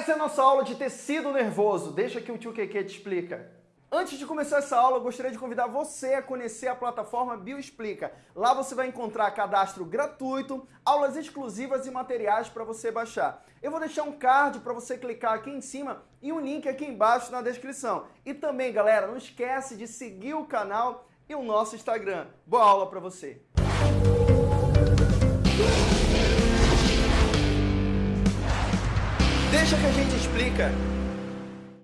Essa é a nossa aula de tecido nervoso. Deixa que o tio Keke te explica. Antes de começar essa aula, eu gostaria de convidar você a conhecer a plataforma Bioexplica. Lá você vai encontrar cadastro gratuito, aulas exclusivas e materiais para você baixar. Eu vou deixar um card para você clicar aqui em cima e um link aqui embaixo na descrição. E também, galera, não esquece de seguir o canal e o nosso Instagram. Boa aula para você! Deixa que a gente explica.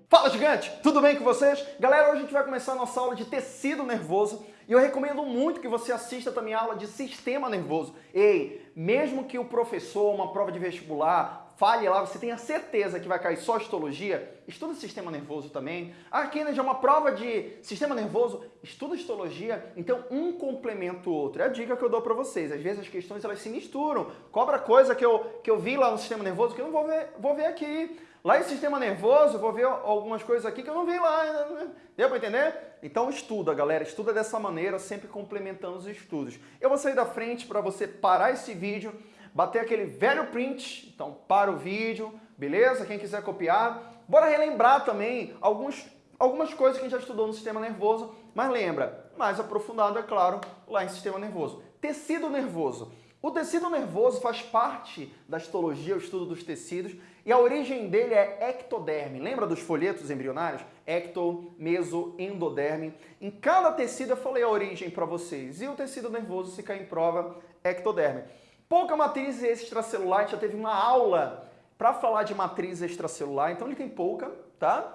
Fala gigante, tudo bem com vocês? Galera, hoje a gente vai começar a nossa aula de tecido nervoso e eu recomendo muito que você assista também a aula de sistema nervoso. Ei, mesmo que o professor, uma prova de vestibular, fale lá, você tenha certeza que vai cair só histologia, estuda sistema nervoso também. A Kennedy é uma prova de sistema nervoso, estuda histologia, então um complementa o outro. É a dica que eu dou para vocês. Às vezes as questões elas se misturam. Cobra coisa que eu, que eu vi lá no sistema nervoso que eu não vou ver, vou ver aqui. Lá em sistema nervoso, vou ver algumas coisas aqui que eu não vi lá. Né? Deu para entender? Então estuda, galera. Estuda dessa maneira, sempre complementando os estudos. Eu vou sair da frente para você parar esse vídeo bater aquele velho print, então para o vídeo, beleza? Quem quiser copiar. Bora relembrar também alguns, algumas coisas que a gente já estudou no sistema nervoso, mas lembra, mais aprofundado, é claro, lá em sistema nervoso. Tecido nervoso. O tecido nervoso faz parte da histologia, o estudo dos tecidos, e a origem dele é ectoderme. Lembra dos folhetos embrionários? Ecto, meso, endoderme. Em cada tecido eu falei a origem para vocês. E o tecido nervoso, se cair em prova, ectoderme. Pouca matriz extracelular, a gente já teve uma aula para falar de matriz extracelular, então ele tem pouca, tá?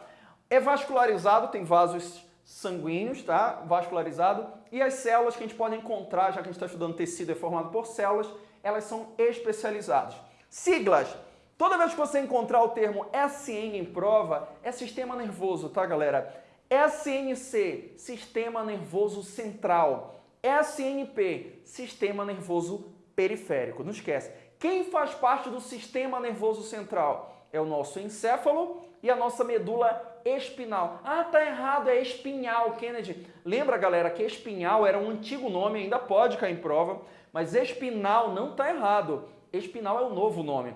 É vascularizado, tem vasos sanguíneos, tá? Vascularizado. E as células que a gente pode encontrar, já que a gente está estudando tecido é formado por células, elas são especializadas. Siglas. Toda vez que você encontrar o termo SN em prova, é sistema nervoso, tá, galera? SNC, sistema nervoso central. SNP, sistema nervoso periférico. Não esquece. Quem faz parte do sistema nervoso central? É o nosso encéfalo e a nossa medula espinal. Ah, tá errado, é espinhal, Kennedy. Lembra, galera, que espinhal era um antigo nome, ainda pode cair em prova, mas espinal não tá errado. Espinal é o novo nome.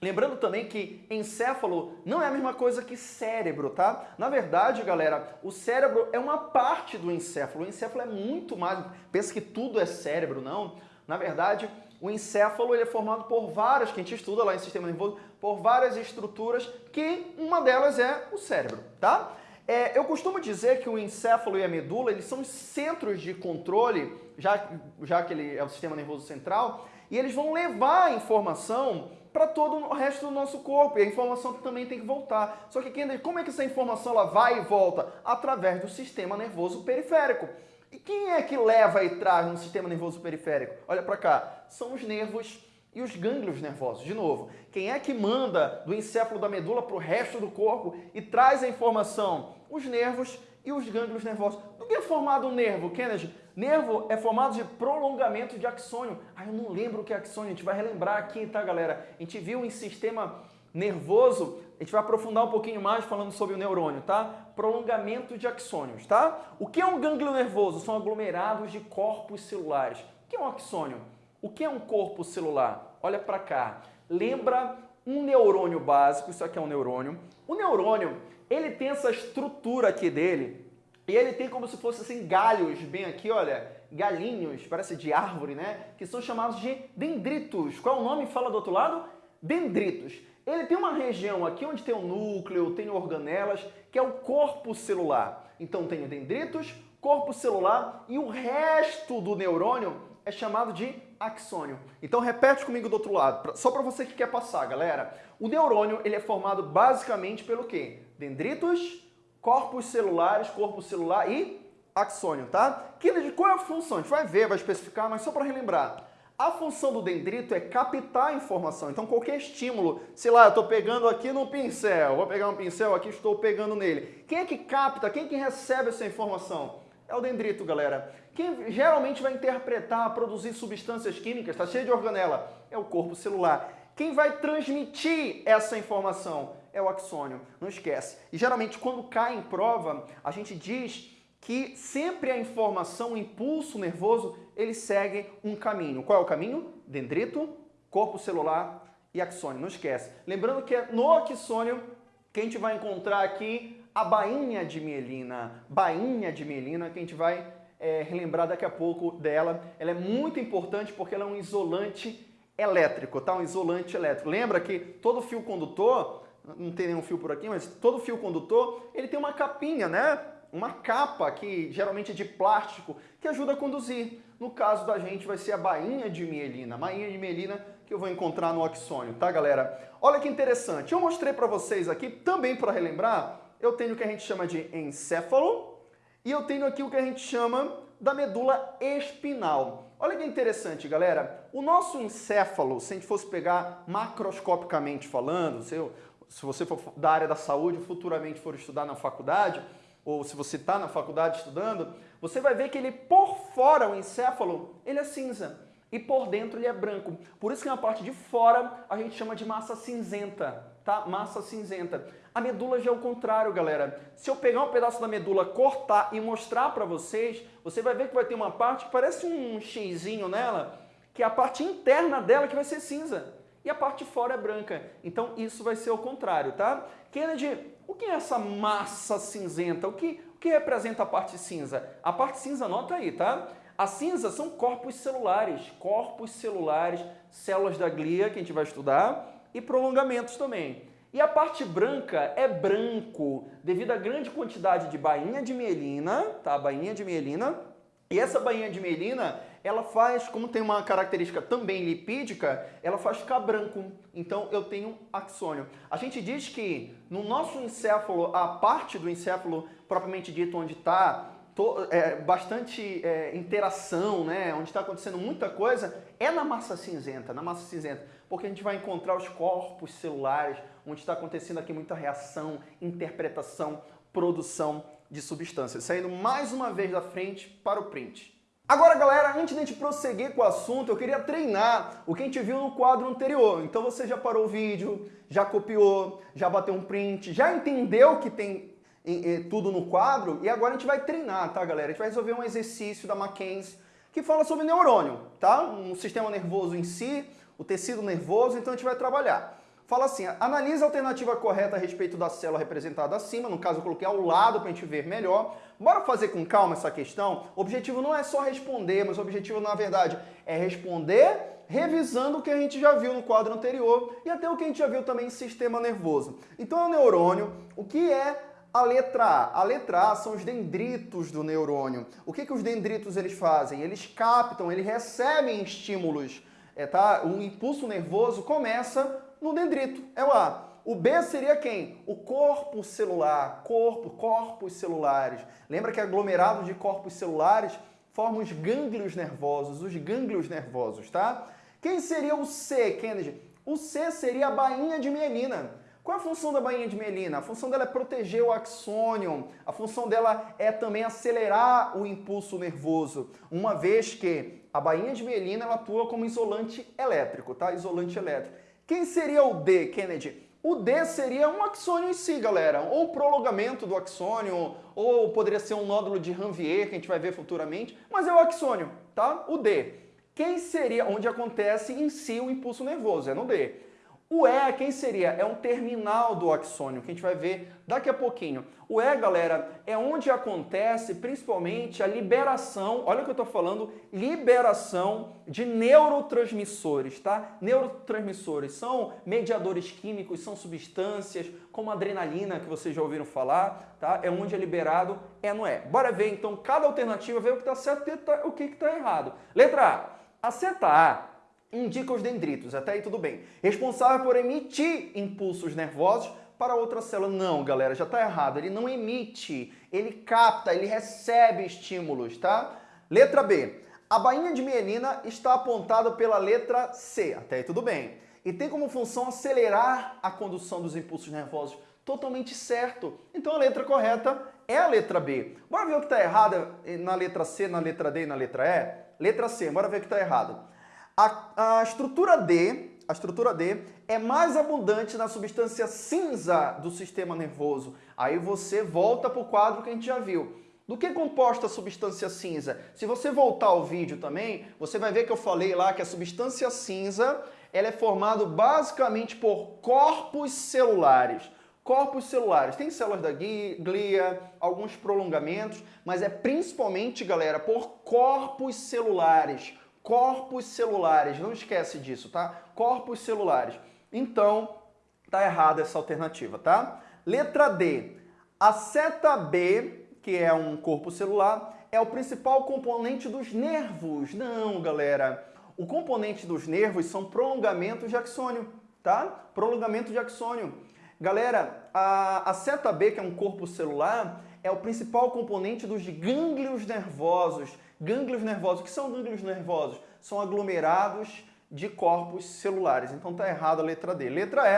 Lembrando também que encéfalo não é a mesma coisa que cérebro, tá? Na verdade, galera, o cérebro é uma parte do encéfalo. O encéfalo é muito mais... Pensa que tudo é cérebro, não. Na verdade, o encéfalo ele é formado por várias, que a gente estuda lá em sistema nervoso, por várias estruturas, que uma delas é o cérebro, tá? É, eu costumo dizer que o encéfalo e a medula, eles são centros de controle, já, já que ele é o sistema nervoso central, e eles vão levar a informação para todo o resto do nosso corpo, e a informação também tem que voltar. Só que como é que essa informação ela vai e volta? Através do sistema nervoso periférico. E quem é que leva e traz no sistema nervoso periférico? Olha para cá, são os nervos e os gânglios nervosos. De novo, quem é que manda do encéfalo da medula para o resto do corpo e traz a informação? Os nervos e os gânglios nervosos. Do que é formado um nervo, Kennedy? Nervo é formado de prolongamento de axônio. Ah, eu não lembro o que é axônio, a gente vai relembrar aqui, tá, galera? A gente viu em sistema nervoso, a gente vai aprofundar um pouquinho mais falando sobre o neurônio, tá? Prolongamento de axônios, tá? O que é um gânglio nervoso? São aglomerados de corpos celulares. O que é um axônio? O que é um corpo celular? Olha para cá. Lembra um neurônio básico, isso aqui é um neurônio. O neurônio, ele tem essa estrutura aqui dele, e ele tem como se fosse assim galhos, bem aqui, olha, galinhos, parece de árvore, né? Que são chamados de dendritos. Qual é o nome fala do outro lado? Dendritos. Ele tem uma região aqui onde tem o núcleo, tem organelas, que é o corpo celular. Então tem dendritos, corpo celular e o resto do neurônio é chamado de axônio. Então repete comigo do outro lado, só para você que quer passar, galera. O neurônio ele é formado basicamente pelo quê? Dendritos, corpos celulares, corpo celular e axônio, tá? Que, qual é a função? A gente vai ver, vai especificar, mas só para relembrar. A função do dendrito é captar a informação. Então, qualquer estímulo, sei lá, eu estou pegando aqui no pincel, vou pegar um pincel aqui, estou pegando nele. Quem é que capta, quem é que recebe essa informação? É o dendrito, galera. Quem geralmente vai interpretar, produzir substâncias químicas, está cheio de organela, é o corpo celular. Quem vai transmitir essa informação é o axônio, não esquece. E geralmente quando cai em prova, a gente diz que sempre a informação, o impulso nervoso, ele segue um caminho. Qual é o caminho? Dendrito, corpo celular e axônio, não esquece. Lembrando que é no axônio que a gente vai encontrar aqui a bainha de mielina, bainha de mielina, que a gente vai é, relembrar daqui a pouco dela. Ela é muito importante porque ela é um isolante elétrico, tá? Um isolante elétrico. Lembra que todo fio condutor, não tem nenhum fio por aqui, mas todo fio condutor, ele tem uma capinha, né? Uma capa que geralmente é de plástico, que ajuda a conduzir. No caso da gente vai ser a bainha de mielina, bainha de mielina que eu vou encontrar no oxônio, tá galera? Olha que interessante, eu mostrei para vocês aqui, também para relembrar, eu tenho o que a gente chama de encéfalo e eu tenho aqui o que a gente chama da medula espinal. Olha que interessante, galera. O nosso encéfalo, se a gente fosse pegar macroscopicamente falando, se, eu, se você for da área da saúde, futuramente for estudar na faculdade, ou se você está na faculdade estudando, você vai ver que ele por fora, o encéfalo, ele é cinza e por dentro ele é branco. Por isso que na parte de fora a gente chama de massa cinzenta, tá? Massa cinzenta. A medula já é o contrário, galera. Se eu pegar um pedaço da medula, cortar e mostrar para vocês, você vai ver que vai ter uma parte que parece um xizinho nela, que é a parte interna dela que vai ser cinza. E a parte de fora é branca. Então isso vai ser o contrário, tá? Kennedy, o que é essa massa cinzenta? O que, que representa a parte cinza? A parte cinza, anota aí, tá? As cinzas são corpos celulares, corpos celulares, células da glia, que a gente vai estudar, e prolongamentos também. E a parte branca é branco, devido à grande quantidade de bainha de mielina, tá? Bainha de mielina. E essa bainha de mielina, ela faz, como tem uma característica também lipídica, ela faz ficar branco. Então eu tenho axônio. A gente diz que no nosso encéfalo, a parte do encéfalo propriamente dito onde está é, bastante é, interação, né, onde está acontecendo muita coisa, é na massa cinzenta, na massa cinzenta, porque a gente vai encontrar os corpos celulares, onde está acontecendo aqui muita reação, interpretação, produção de substâncias. Saindo mais uma vez da frente para o print. Agora, galera, antes de a gente prosseguir com o assunto, eu queria treinar o que a gente viu no quadro anterior. Então você já parou o vídeo, já copiou, já bateu um print, já entendeu que tem tudo no quadro e agora a gente vai treinar, tá, galera? A gente vai resolver um exercício da Mackenzie que fala sobre neurônio, tá? Um sistema nervoso em si, o tecido nervoso, então a gente vai trabalhar. Fala assim, analisa a alternativa correta a respeito da célula representada acima, no caso eu coloquei ao lado para a gente ver melhor. Bora fazer com calma essa questão? O objetivo não é só responder, mas o objetivo na verdade é responder revisando o que a gente já viu no quadro anterior e até o que a gente já viu também em sistema nervoso. Então é o neurônio, o que é a letra A. A letra A são os dendritos do neurônio. O que, que os dendritos eles fazem? Eles captam, eles recebem estímulos. É, tá? O impulso nervoso começa no dendrito, é o A. O B seria quem? O corpo celular, corpo, corpos celulares. Lembra que aglomerado de corpos celulares formam os gânglios nervosos, os gânglios nervosos, tá? Quem seria o C, Kennedy? O C seria a bainha de mielina. Qual é a função da bainha de mielina? A função dela é proteger o axônio, a função dela é também acelerar o impulso nervoso, uma vez que a bainha de mielina ela atua como isolante elétrico, tá? Isolante elétrico. Quem seria o D, Kennedy? O D seria um axônio em si, galera, ou prolongamento do axônio, ou poderia ser um nódulo de Ranvier, que a gente vai ver futuramente, mas é o axônio, tá? O D. Quem seria, onde acontece em si o impulso nervoso, é no D. O E, quem seria? É um terminal do axônio, que a gente vai ver daqui a pouquinho. O E, galera, é onde acontece principalmente a liberação, olha o que eu estou falando, liberação de neurotransmissores, tá? Neurotransmissores são mediadores químicos, são substâncias como adrenalina, que vocês já ouviram falar, tá? É onde é liberado, é no E. Bora ver então cada alternativa, ver o que está certo e o que está errado. Letra A. A seta A indica os dendritos, até aí tudo bem. Responsável por emitir impulsos nervosos para outra célula. Não, galera, já está errado. Ele não emite, ele capta, ele recebe estímulos, tá? Letra B. A bainha de mielina está apontada pela letra C, até aí tudo bem. E tem como função acelerar a condução dos impulsos nervosos. Totalmente certo. Então a letra correta é a letra B. Bora ver o que está errado na letra C, na letra D e na letra E? Letra C, bora ver o que está errado. A, a estrutura D, a estrutura D é mais abundante na substância cinza do sistema nervoso. Aí você volta para o quadro que a gente já viu. Do que é composta a substância cinza? Se você voltar ao vídeo também, você vai ver que eu falei lá que a substância cinza ela é formada basicamente por corpos celulares. Corpos celulares, tem células da glia, alguns prolongamentos, mas é principalmente, galera, por corpos celulares. Corpos celulares, não esquece disso, tá? Corpos celulares. Então, tá errada essa alternativa, tá? Letra D. A seta B, que é um corpo celular, é o principal componente dos nervos. Não, galera. O componente dos nervos são prolongamentos de axônio, tá? Prolongamento de axônio. Galera, a, a seta B, que é um corpo celular, é o principal componente dos gânglios nervosos. Gânglios nervosos, o que são gânglios nervosos? São aglomerados de corpos celulares. Então tá errado a letra D. Letra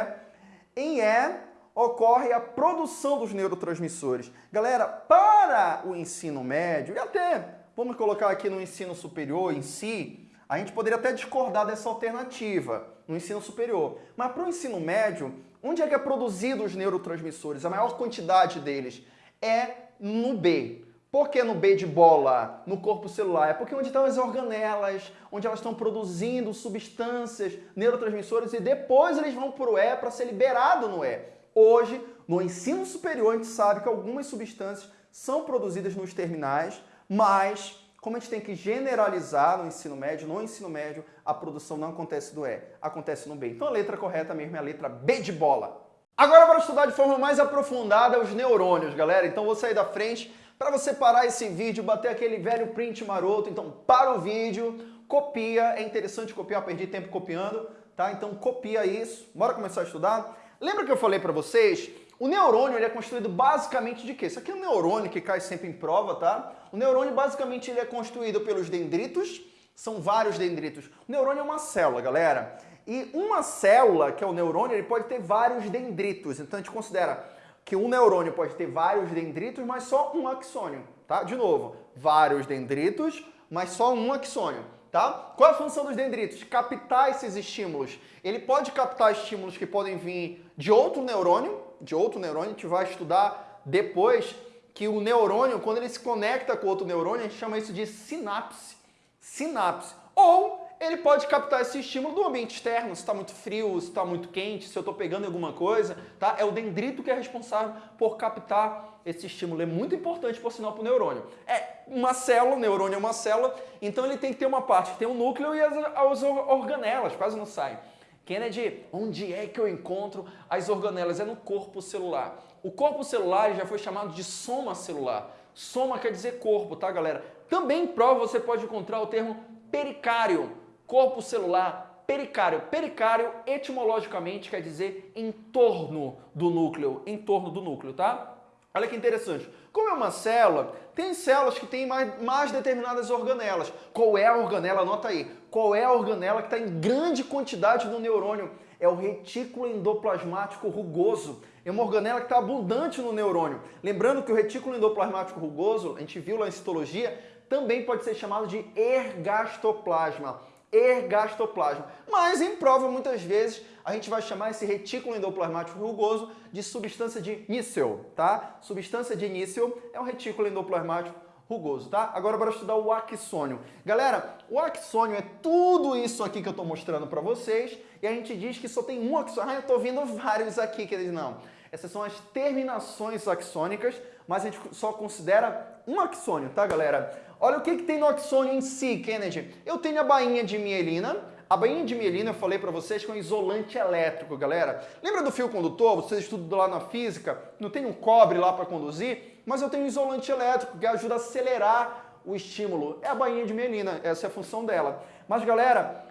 E. Em E ocorre a produção dos neurotransmissores. Galera, para o ensino médio e até vamos colocar aqui no ensino superior em si, a gente poderia até discordar dessa alternativa no ensino superior. Mas para o ensino médio, Onde é que é produzido os neurotransmissores? A maior quantidade deles é no B. Por que no B de bola, no corpo celular? É porque onde estão as organelas, onde elas estão produzindo substâncias, neurotransmissores, e depois eles vão para o E para ser liberado no E. Hoje, no ensino superior, a gente sabe que algumas substâncias são produzidas nos terminais, mas como a gente tem que generalizar no ensino médio, no ensino médio a produção não acontece do E, acontece no B. Então a letra correta mesmo é a letra B de bola. Agora para estudar de forma mais aprofundada os neurônios, galera. Então vou sair da frente para você parar esse vídeo, bater aquele velho print maroto. Então para o vídeo, copia, é interessante copiar, perdi tempo copiando, tá? Então copia isso, bora começar a estudar. Lembra que eu falei para vocês o neurônio ele é construído basicamente de quê? Isso aqui é um neurônio que cai sempre em prova, tá? O neurônio basicamente ele é construído pelos dendritos, são vários dendritos. O neurônio é uma célula, galera. E uma célula, que é o neurônio, ele pode ter vários dendritos. Então a gente considera que um neurônio pode ter vários dendritos, mas só um axônio, tá? De novo, vários dendritos, mas só um axônio. Tá? Qual é a função dos dendritos? Captar esses estímulos. Ele pode captar estímulos que podem vir de outro neurônio, de outro neurônio, a gente vai estudar depois que o neurônio, quando ele se conecta com outro neurônio, a gente chama isso de sinapse. Sinapse. Ou ele pode captar esse estímulo do ambiente externo, se está muito frio, se está muito quente, se eu estou pegando alguma coisa, tá? É o dendrito que é responsável por captar esse estímulo. É muito importante, por sinal, para o neurônio. É uma célula, o neurônio é uma célula, então ele tem que ter uma parte que tem o um núcleo e as, as organelas, quase não saem. Kennedy, onde é que eu encontro as organelas? É no corpo celular. O corpo celular já foi chamado de soma celular. Soma quer dizer corpo, tá, galera? Também em prova você pode encontrar o termo pericário, corpo celular, pericário. Pericário, etimologicamente, quer dizer em torno do núcleo, em torno do núcleo, tá? Olha que interessante. Como é uma célula, tem células que têm mais, mais determinadas organelas. Qual é a organela? Anota aí. Qual é a organela que está em grande quantidade no neurônio? É o retículo endoplasmático rugoso. É uma organela que está abundante no neurônio. Lembrando que o retículo endoplasmático rugoso, a gente viu lá em citologia, também pode ser chamado de ergastoplasma ergastoplasma. Mas em prova, muitas vezes, a gente vai chamar esse retículo endoplasmático rugoso de substância de Nissel, tá? Substância de Nissel é um retículo endoplasmático rugoso, tá? Agora bora estudar o axônio. Galera, o axônio é tudo isso aqui que eu estou mostrando para vocês e a gente diz que só tem um axônio. Ah, eu estou vendo vários aqui, queridos. Não. Essas são as terminações axônicas, mas a gente só considera um axônio, tá, galera? Olha o que, que tem no axônio em si, Kennedy. Eu tenho a bainha de mielina. A bainha de mielina, eu falei para vocês, que é um isolante elétrico, galera. Lembra do fio condutor? Vocês estudam lá na física, não tem um cobre lá para conduzir? Mas eu tenho um isolante elétrico que ajuda a acelerar o estímulo. É a bainha de mielina, essa é a função dela. Mas, galera,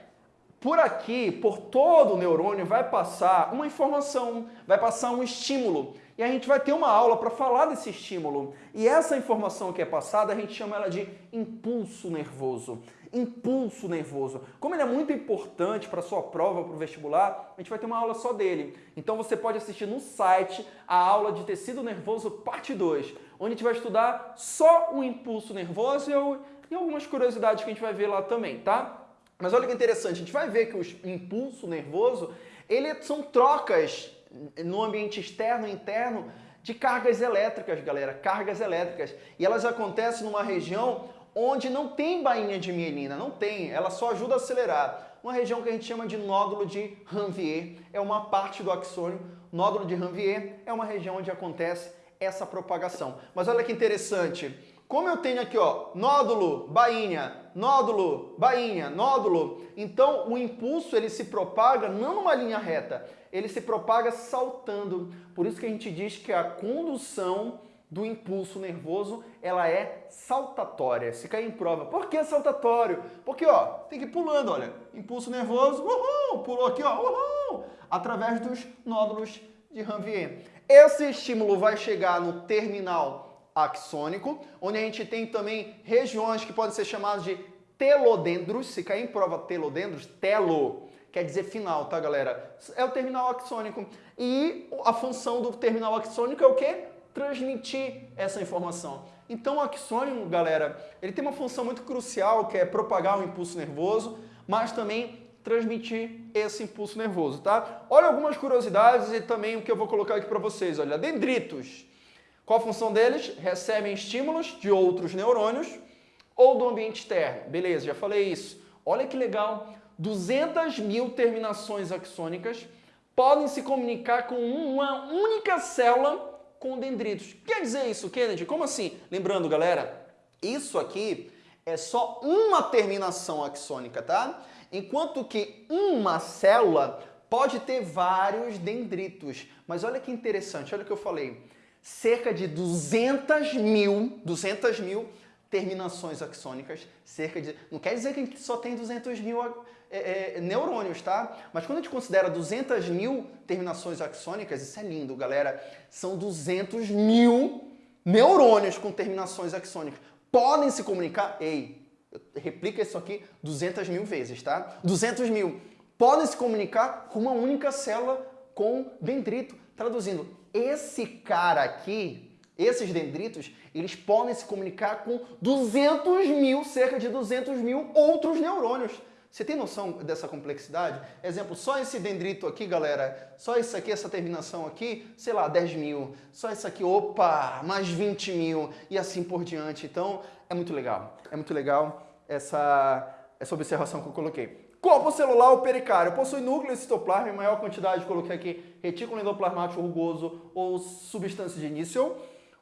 por aqui, por todo o neurônio, vai passar uma informação, vai passar um estímulo. E a gente vai ter uma aula para falar desse estímulo. E essa informação que é passada, a gente chama ela de impulso nervoso. Impulso nervoso. Como ele é muito importante para a sua prova, para o vestibular, a gente vai ter uma aula só dele. Então você pode assistir no site a aula de tecido nervoso parte 2, onde a gente vai estudar só o impulso nervoso e algumas curiosidades que a gente vai ver lá também, tá? Mas olha que interessante, a gente vai ver que o impulso nervoso, ele são trocas no ambiente externo e interno de cargas elétricas, galera, cargas elétricas. E elas acontecem numa região onde não tem bainha de mielina, não tem, ela só ajuda a acelerar. uma região que a gente chama de nódulo de Ranvier, é uma parte do axônio. Nódulo de Ranvier é uma região onde acontece essa propagação. Mas olha que interessante, como eu tenho aqui, ó, nódulo, bainha, nódulo, bainha, nódulo, então o impulso ele se propaga não numa linha reta, ele se propaga saltando. Por isso que a gente diz que a condução do impulso nervoso, ela é saltatória. Se cair em prova, por que saltatório? Porque, ó, tem que ir pulando, olha. Impulso nervoso, uhul, pulou aqui, ó, uhul, através dos nódulos de Ranvier. Esse estímulo vai chegar no terminal axônico, onde a gente tem também regiões que podem ser chamadas de telodendros. Se cair em prova telodendros, telo quer dizer final, tá, galera? É o terminal axônico. E a função do terminal axônico é o quê? Transmitir essa informação. Então o axônio, galera, ele tem uma função muito crucial, que é propagar o impulso nervoso, mas também transmitir esse impulso nervoso, tá? Olha algumas curiosidades e também o que eu vou colocar aqui para vocês. Olha, dendritos. Qual a função deles? Recebem estímulos de outros neurônios ou do ambiente externo. Beleza, já falei isso. Olha que legal, 200 mil terminações axônicas podem se comunicar com uma única célula com dendritos. Quer dizer isso, Kennedy? Como assim? Lembrando, galera, isso aqui é só uma terminação axônica, tá? Enquanto que uma célula pode ter vários dendritos. Mas olha que interessante, olha o que eu falei cerca de 200 mil, 200 mil terminações axônicas, cerca de... Não quer dizer que a gente só tem 200 mil é, é, neurônios, tá? Mas quando a gente considera 200 mil terminações axônicas, isso é lindo, galera. São 200 mil neurônios com terminações axônicas. Podem se comunicar... Ei, replica isso aqui 200 mil vezes, tá? 200 mil. Podem se comunicar com uma única célula com dendrito. Traduzindo, esse cara aqui, esses dendritos, eles podem se comunicar com 200 mil, cerca de 200 mil outros neurônios. Você tem noção dessa complexidade? Exemplo, só esse dendrito aqui, galera, só isso aqui, essa terminação aqui, sei lá, 10 mil. Só isso aqui, opa, mais 20 mil e assim por diante. Então, é muito legal. É muito legal essa, essa observação que eu coloquei. Corpo celular ou pericário possui núcleo citoplasma em maior quantidade, coloquei aqui, retículo endoplasmático rugoso ou substância de início.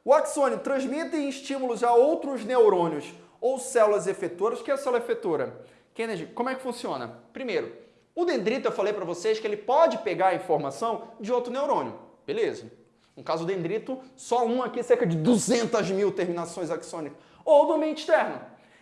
O axônio transmite estímulos a outros neurônios ou células efetoras. O que é a célula efetora? Kennedy, como é que funciona? Primeiro, o dendrito eu falei para vocês que ele pode pegar a informação de outro neurônio. Beleza. No caso do dendrito, só um aqui, cerca de 200 mil terminações axônicas. Ou do ambiente externo.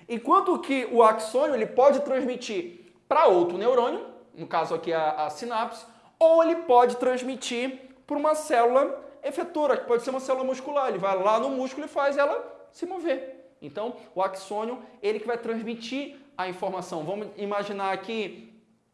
Enquanto que o axônio ele pode transmitir para outro neurônio, no caso aqui a, a sinapse, ou ele pode transmitir para uma célula efetora, que pode ser uma célula muscular. Ele vai lá no músculo e faz ela se mover. Então, o axônio, ele que vai transmitir a informação. Vamos imaginar aqui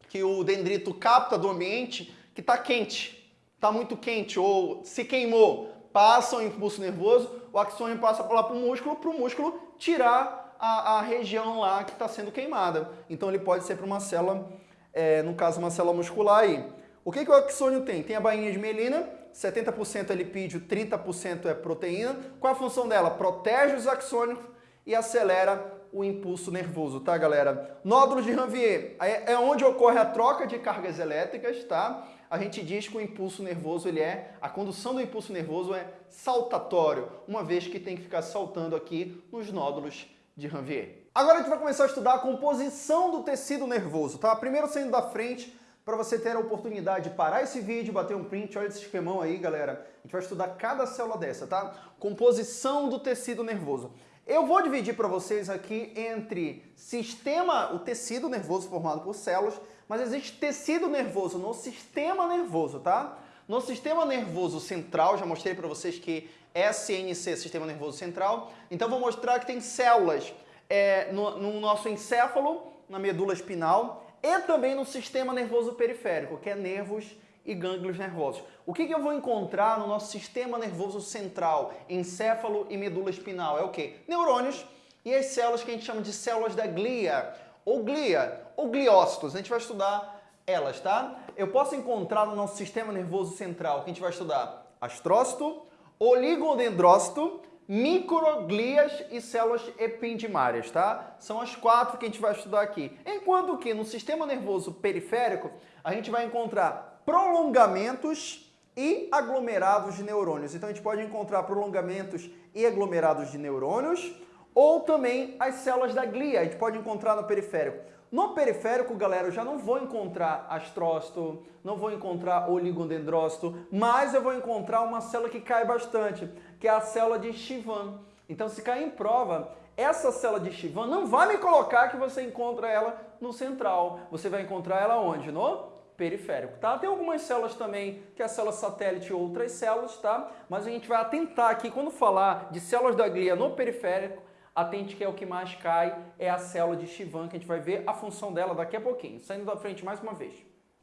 que o dendrito capta do ambiente que está quente, está muito quente ou se queimou, passa o impulso nervoso, o axônio passa lá para o músculo, para o músculo tirar a, a região lá que está sendo queimada. Então ele pode ser para uma célula, é, no caso uma célula muscular aí. O que, que o axônio tem? Tem a bainha de mielina, 70% é lipídio, 30% é proteína. Qual a função dela? Protege os axônios e acelera o impulso nervoso, tá, galera? Nódulo de Ranvier é onde ocorre a troca de cargas elétricas, tá? A gente diz que o impulso nervoso, ele é, a condução do impulso nervoso é saltatório, uma vez que tem que ficar saltando aqui nos nódulos de Ranvier. Agora a gente vai começar a estudar a composição do tecido nervoso, tá? Primeiro saindo da frente, para você ter a oportunidade de parar esse vídeo, bater um print, olha esse esquemão aí, galera. A gente vai estudar cada célula dessa, tá? Composição do tecido nervoso. Eu vou dividir para vocês aqui entre sistema, o tecido nervoso formado por células, mas existe tecido nervoso no sistema nervoso, tá? No sistema nervoso central, já mostrei para vocês que SNC, Sistema Nervoso Central. Então vou mostrar que tem células é, no, no nosso encéfalo, na medula espinal e também no sistema nervoso periférico, que é nervos e gânglios nervosos. O que, que, eu vou encontrar no nosso sistema nervoso central, encéfalo e medula espinal? É o que? Neurônios e as células que a gente chama de células da glia, ou glia, ou gliócitos. A gente vai estudar elas, tá? Eu posso encontrar no nosso sistema nervoso central, que a gente vai estudar astrócito, oligodendrócito, microglias e células ependimárias, tá? São as quatro que a gente vai estudar aqui. Enquanto que no sistema nervoso periférico, a gente vai encontrar prolongamentos e aglomerados de neurônios. Então a gente pode encontrar prolongamentos e aglomerados de neurônios, ou também as células da glia, a gente pode encontrar no periférico. No periférico, galera, eu já não vou encontrar astrócito, não vou encontrar oligodendrócito, mas eu vou encontrar uma célula que cai bastante, que é a célula de Chivan. Então, se cair em prova, essa célula de Chivan não vai me colocar que você encontra ela no central. Você vai encontrar ela onde? No periférico, tá? Tem algumas células também, que é a célula satélite outras células, tá? Mas a gente vai atentar aqui, quando falar de células da glia no periférico, atente que é o que mais cai, é a célula de Chivan, que a gente vai ver a função dela daqui a pouquinho. Saindo da frente mais uma vez.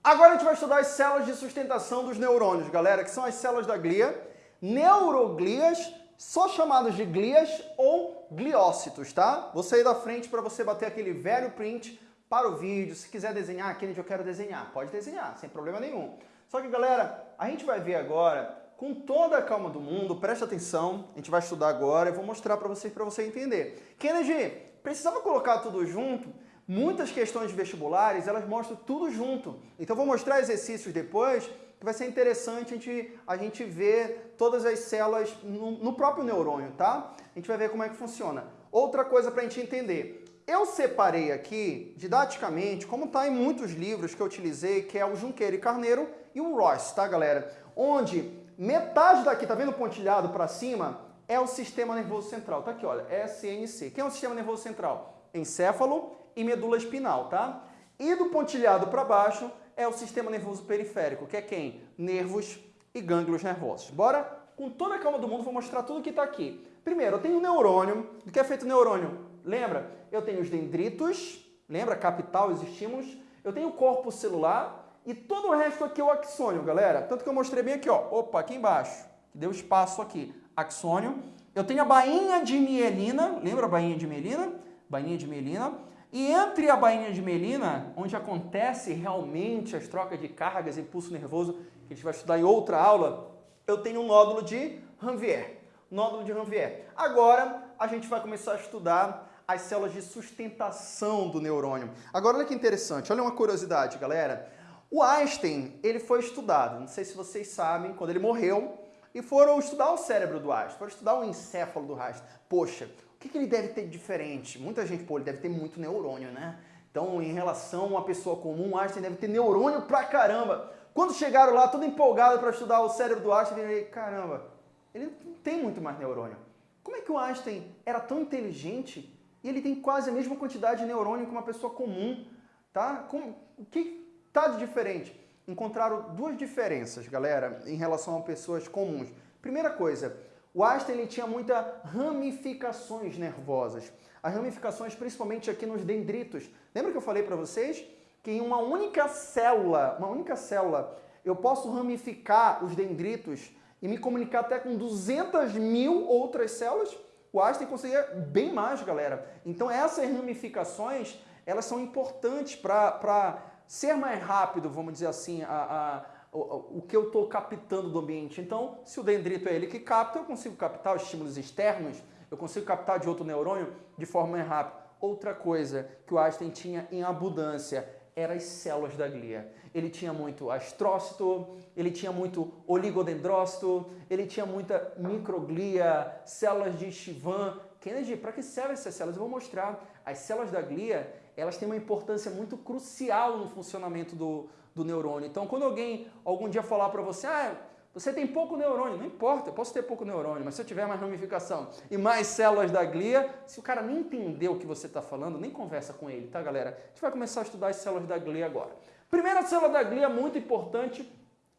Agora a gente vai estudar as células de sustentação dos neurônios, galera, que são as células da glia, neuroglias, só chamadas de glias ou gliócitos, tá? Vou sair da frente para você bater aquele velho print para o vídeo. Se quiser desenhar, Kennedy, eu quero desenhar. Pode desenhar, sem problema nenhum. Só que, galera, a gente vai ver agora com toda a calma do mundo, presta atenção, a gente vai estudar agora, eu vou mostrar para vocês, para você entender. Kennedy, precisava colocar tudo junto? Muitas questões vestibulares, elas mostram tudo junto. Então, vou mostrar exercícios depois, que vai ser interessante a gente, a gente ver todas as células no, no próprio neurônio, tá? A gente vai ver como é que funciona. Outra coisa para a gente entender, eu separei aqui, didaticamente, como está em muitos livros que eu utilizei, que é o Junqueira e Carneiro e o Ross, tá, galera? Onde Metade daqui, tá vendo pontilhado para cima? É o sistema nervoso central. Tá aqui, olha, SNC. Quem é o sistema nervoso central? Encéfalo e medula espinal, tá? E do pontilhado para baixo é o sistema nervoso periférico, que é quem? Nervos e gânglios nervosos. Bora? Com toda a calma do mundo, vou mostrar tudo que está aqui. Primeiro, eu tenho o neurônio. Do que é feito o neurônio? Lembra? Eu tenho os dendritos, lembra? Capital, os estímulos. Eu tenho o corpo celular, e todo o resto aqui é o axônio, galera. Tanto que eu mostrei bem aqui, ó. Opa, aqui embaixo. Que deu espaço aqui. Axônio. Eu tenho a bainha de mielina. Lembra a bainha de mielina? Bainha de mielina. E entre a bainha de mielina, onde acontece realmente as trocas de cargas e impulso nervoso, que a gente vai estudar em outra aula, eu tenho um nódulo de Ranvier. Nódulo de Ranvier. Agora, a gente vai começar a estudar as células de sustentação do neurônio. Agora, olha que interessante. Olha uma curiosidade, galera. O Einstein, ele foi estudado, não sei se vocês sabem, quando ele morreu, e foram estudar o cérebro do Einstein, foram estudar o encéfalo do Einstein. Poxa, o que, que ele deve ter de diferente? Muita gente, pô, ele deve ter muito neurônio, né? Então, em relação a uma pessoa comum, Einstein deve ter neurônio pra caramba. Quando chegaram lá, todo empolgado para estudar o cérebro do Einstein, falei, caramba, ele não tem muito mais neurônio. Como é que o Einstein era tão inteligente e ele tem quase a mesma quantidade de neurônio que uma pessoa comum, tá? Como, o que, Tá de diferente. Encontraram duas diferenças, galera, em relação a pessoas comuns. Primeira coisa, o Einstein ele tinha muitas ramificações nervosas. As ramificações principalmente aqui nos dendritos. Lembra que eu falei para vocês que em uma única célula, uma única célula, eu posso ramificar os dendritos e me comunicar até com 200 mil outras células? O Einstein conseguia bem mais, galera. Então essas ramificações, elas são importantes para ser mais rápido, vamos dizer assim, a, a, o, o que eu estou captando do ambiente. Então, se o dendrito é ele que capta, eu consigo captar os estímulos externos, eu consigo captar de outro neurônio de forma mais rápida. Outra coisa que o Einstein tinha em abundância eram as células da glia. Ele tinha muito astrócito, ele tinha muito oligodendrócito, ele tinha muita microglia, células de Chivan. Kennedy, para que servem essas células? Eu vou mostrar. As células da glia, elas têm uma importância muito crucial no funcionamento do, do neurônio. Então, quando alguém algum dia falar para você, ah, você tem pouco neurônio, não importa, eu posso ter pouco neurônio, mas se eu tiver mais ramificação e mais células da glia, se o cara nem entendeu o que você está falando, nem conversa com ele, tá, galera? A gente vai começar a estudar as células da glia agora. Primeira célula da glia, muito importante,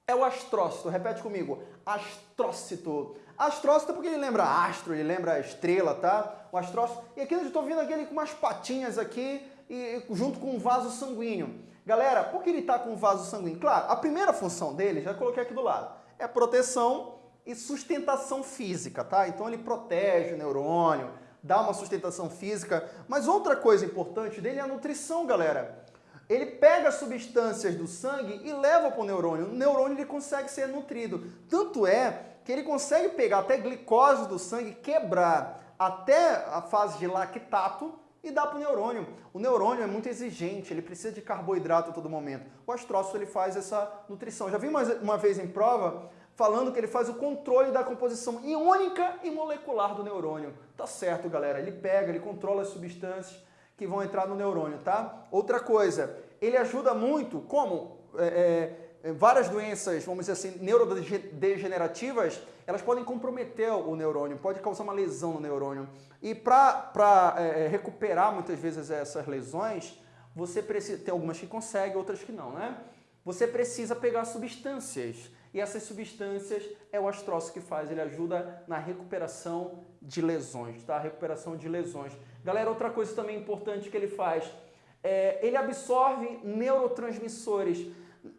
é o astrócito. Repete comigo, astrócito. Astrócito porque ele lembra astro, ele lembra estrela, tá? O astrócito. E aqui eu estou vendo aquele com umas patinhas aqui, e, junto com um vaso sanguíneo. Galera, por que ele está com um vaso sanguíneo? Claro, a primeira função dele, já coloquei aqui do lado, é proteção e sustentação física, tá? Então ele protege o neurônio, dá uma sustentação física, mas outra coisa importante dele é a nutrição, galera. ele pega substâncias do sangue e leva para o neurônio. O neurônio ele consegue ser nutrido. Tanto é que ele consegue pegar até glicose do sangue, quebrar até a fase de lactato e dar para o neurônio. O neurônio é muito exigente, ele precisa de carboidrato a todo momento. O astrócito ele faz essa nutrição. Já vi uma, uma vez em prova falando que ele faz o controle da composição iônica e molecular do neurônio. Tá certo, galera. Ele pega, ele controla as substâncias que vão entrar no neurônio, tá? Outra coisa, ele ajuda muito, como é, é, várias doenças, vamos dizer assim, neurodegenerativas, elas podem comprometer o neurônio, pode causar uma lesão no neurônio. E para é, é, recuperar muitas vezes essas lesões, você precisa, tem algumas que conseguem, outras que não, né? Você precisa pegar substâncias e essas substâncias é o astrócito que faz, ele ajuda na recuperação de lesões, tá? Recuperação de lesões. Galera, outra coisa também importante que ele faz, é, ele absorve neurotransmissores.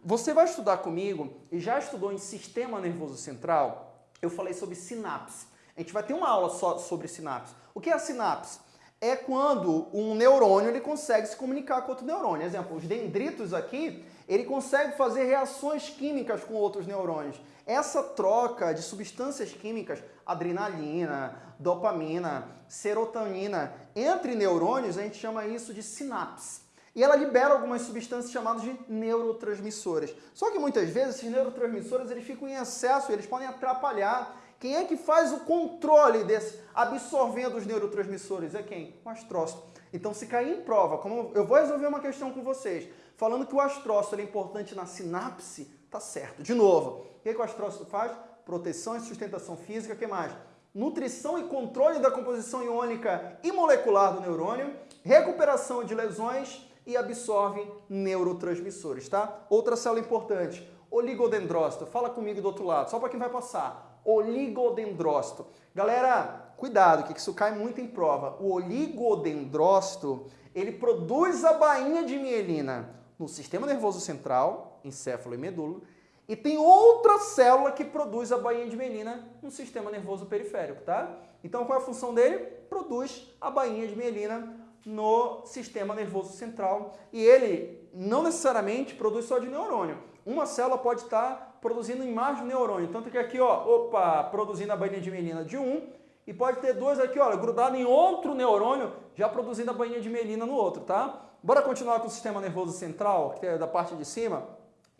Você vai estudar comigo e já estudou em sistema nervoso central? Eu falei sobre sinapse. A gente vai ter uma aula só sobre sinapse. O que é a sinapse? É quando um neurônio ele consegue se comunicar com outro neurônio. Exemplo, os dendritos aqui, ele consegue fazer reações químicas com outros neurônios. Essa troca de substâncias químicas, adrenalina, dopamina, serotonina, entre neurônios, a gente chama isso de sinapse. E ela libera algumas substâncias chamadas de neurotransmissores. Só que muitas vezes esses neurotransmissores eles ficam em excesso eles podem atrapalhar. Quem é que faz o controle desse, absorvendo os neurotransmissores? É quem? O astrócito. Então, se cair em prova, como eu vou resolver uma questão com vocês, falando que o astrócito é importante na sinapse, tá certo. De novo, o que, que o astrócito faz? Proteção e sustentação física, o que mais? Nutrição e controle da composição iônica e molecular do neurônio, recuperação de lesões e absorve neurotransmissores, tá? Outra célula importante, oligodendrócito. Fala comigo do outro lado, só para quem vai passar. Oligodendrócito. Galera, cuidado, que isso cai muito em prova. O oligodendrócito, ele produz a bainha de mielina no sistema nervoso central, encéfalo e medula, e tem outra célula que produz a bainha de mielina no sistema nervoso periférico, tá? Então qual é a função dele? Produz a bainha de mielina no sistema nervoso central e ele não necessariamente produz só de neurônio. Uma célula pode estar produzindo em mais de neurônio, tanto que aqui, ó, opa, produzindo a bainha de mielina de um, e pode ter duas aqui, olha, grudado em outro neurônio, já produzindo a bainha de mielina no outro, tá? Bora continuar com o sistema nervoso central, que é da parte de cima.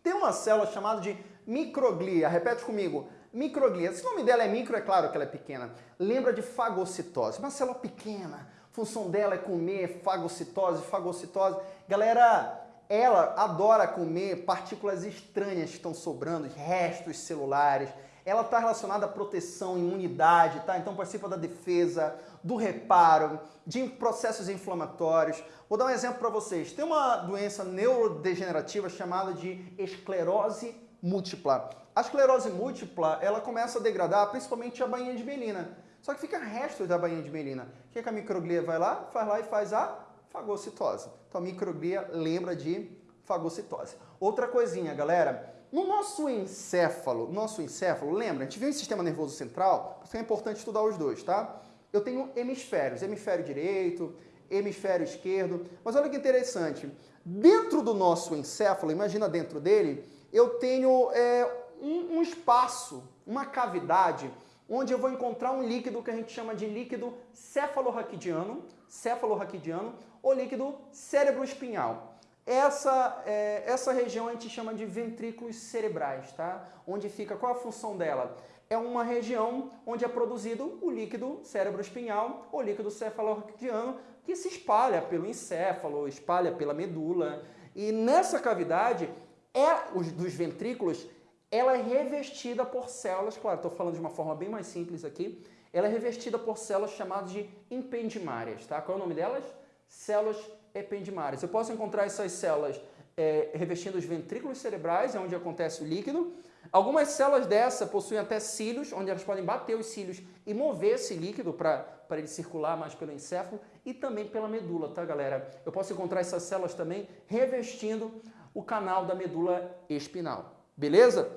Tem uma célula chamada de microglia. Repete comigo. Microglia. Se o nome dela é micro, é claro que ela é pequena. Lembra de fagocitose. Uma célula pequena. Função dela é comer fagocitose, fagocitose. Galera, ela adora comer partículas estranhas que estão sobrando, restos celulares. Ela está relacionada à proteção, imunidade, tá? Então participa da defesa, do reparo, de processos inflamatórios. Vou dar um exemplo para vocês. Tem uma doença neurodegenerativa chamada de esclerose múltipla. A esclerose múltipla, ela começa a degradar principalmente a bainha de melina. Só que fica restos da bainha de melina. O que, é que a microglia vai lá? Faz lá e faz a fagocitose. Então a microglia lembra de fagocitose. Outra coisinha, galera. No nosso encéfalo, nosso encéfalo, lembra, a gente viu em sistema nervoso central, porque é importante estudar os dois, tá? eu tenho hemisférios, hemisfério direito, hemisfério esquerdo. Mas olha que interessante, dentro do nosso encéfalo, imagina dentro dele, eu tenho é, um, um espaço, uma cavidade, onde eu vou encontrar um líquido que a gente chama de líquido cefalorraquidiano, cefalorraquidiano ou líquido cérebro-espinhal. Essa, é, essa região a gente chama de ventrículos cerebrais, tá? Onde fica, qual a função dela? é uma região onde é produzido o líquido cérebro-espinhal ou líquido cefalorraquidiano que se espalha pelo encéfalo, espalha pela medula. E nessa cavidade, é os dos ventrículos, ela é revestida por células, claro, estou falando de uma forma bem mais simples aqui, ela é revestida por células chamadas de impendimárias, tá? Qual é o nome delas? Células ependimárias. Eu posso encontrar essas células é, revestindo os ventrículos cerebrais, é onde acontece o líquido, Algumas células dessa possuem até cílios, onde elas podem bater os cílios e mover esse líquido para ele circular mais pelo encéfalo e também pela medula, tá galera? Eu posso encontrar essas células também revestindo o canal da medula espinal, beleza?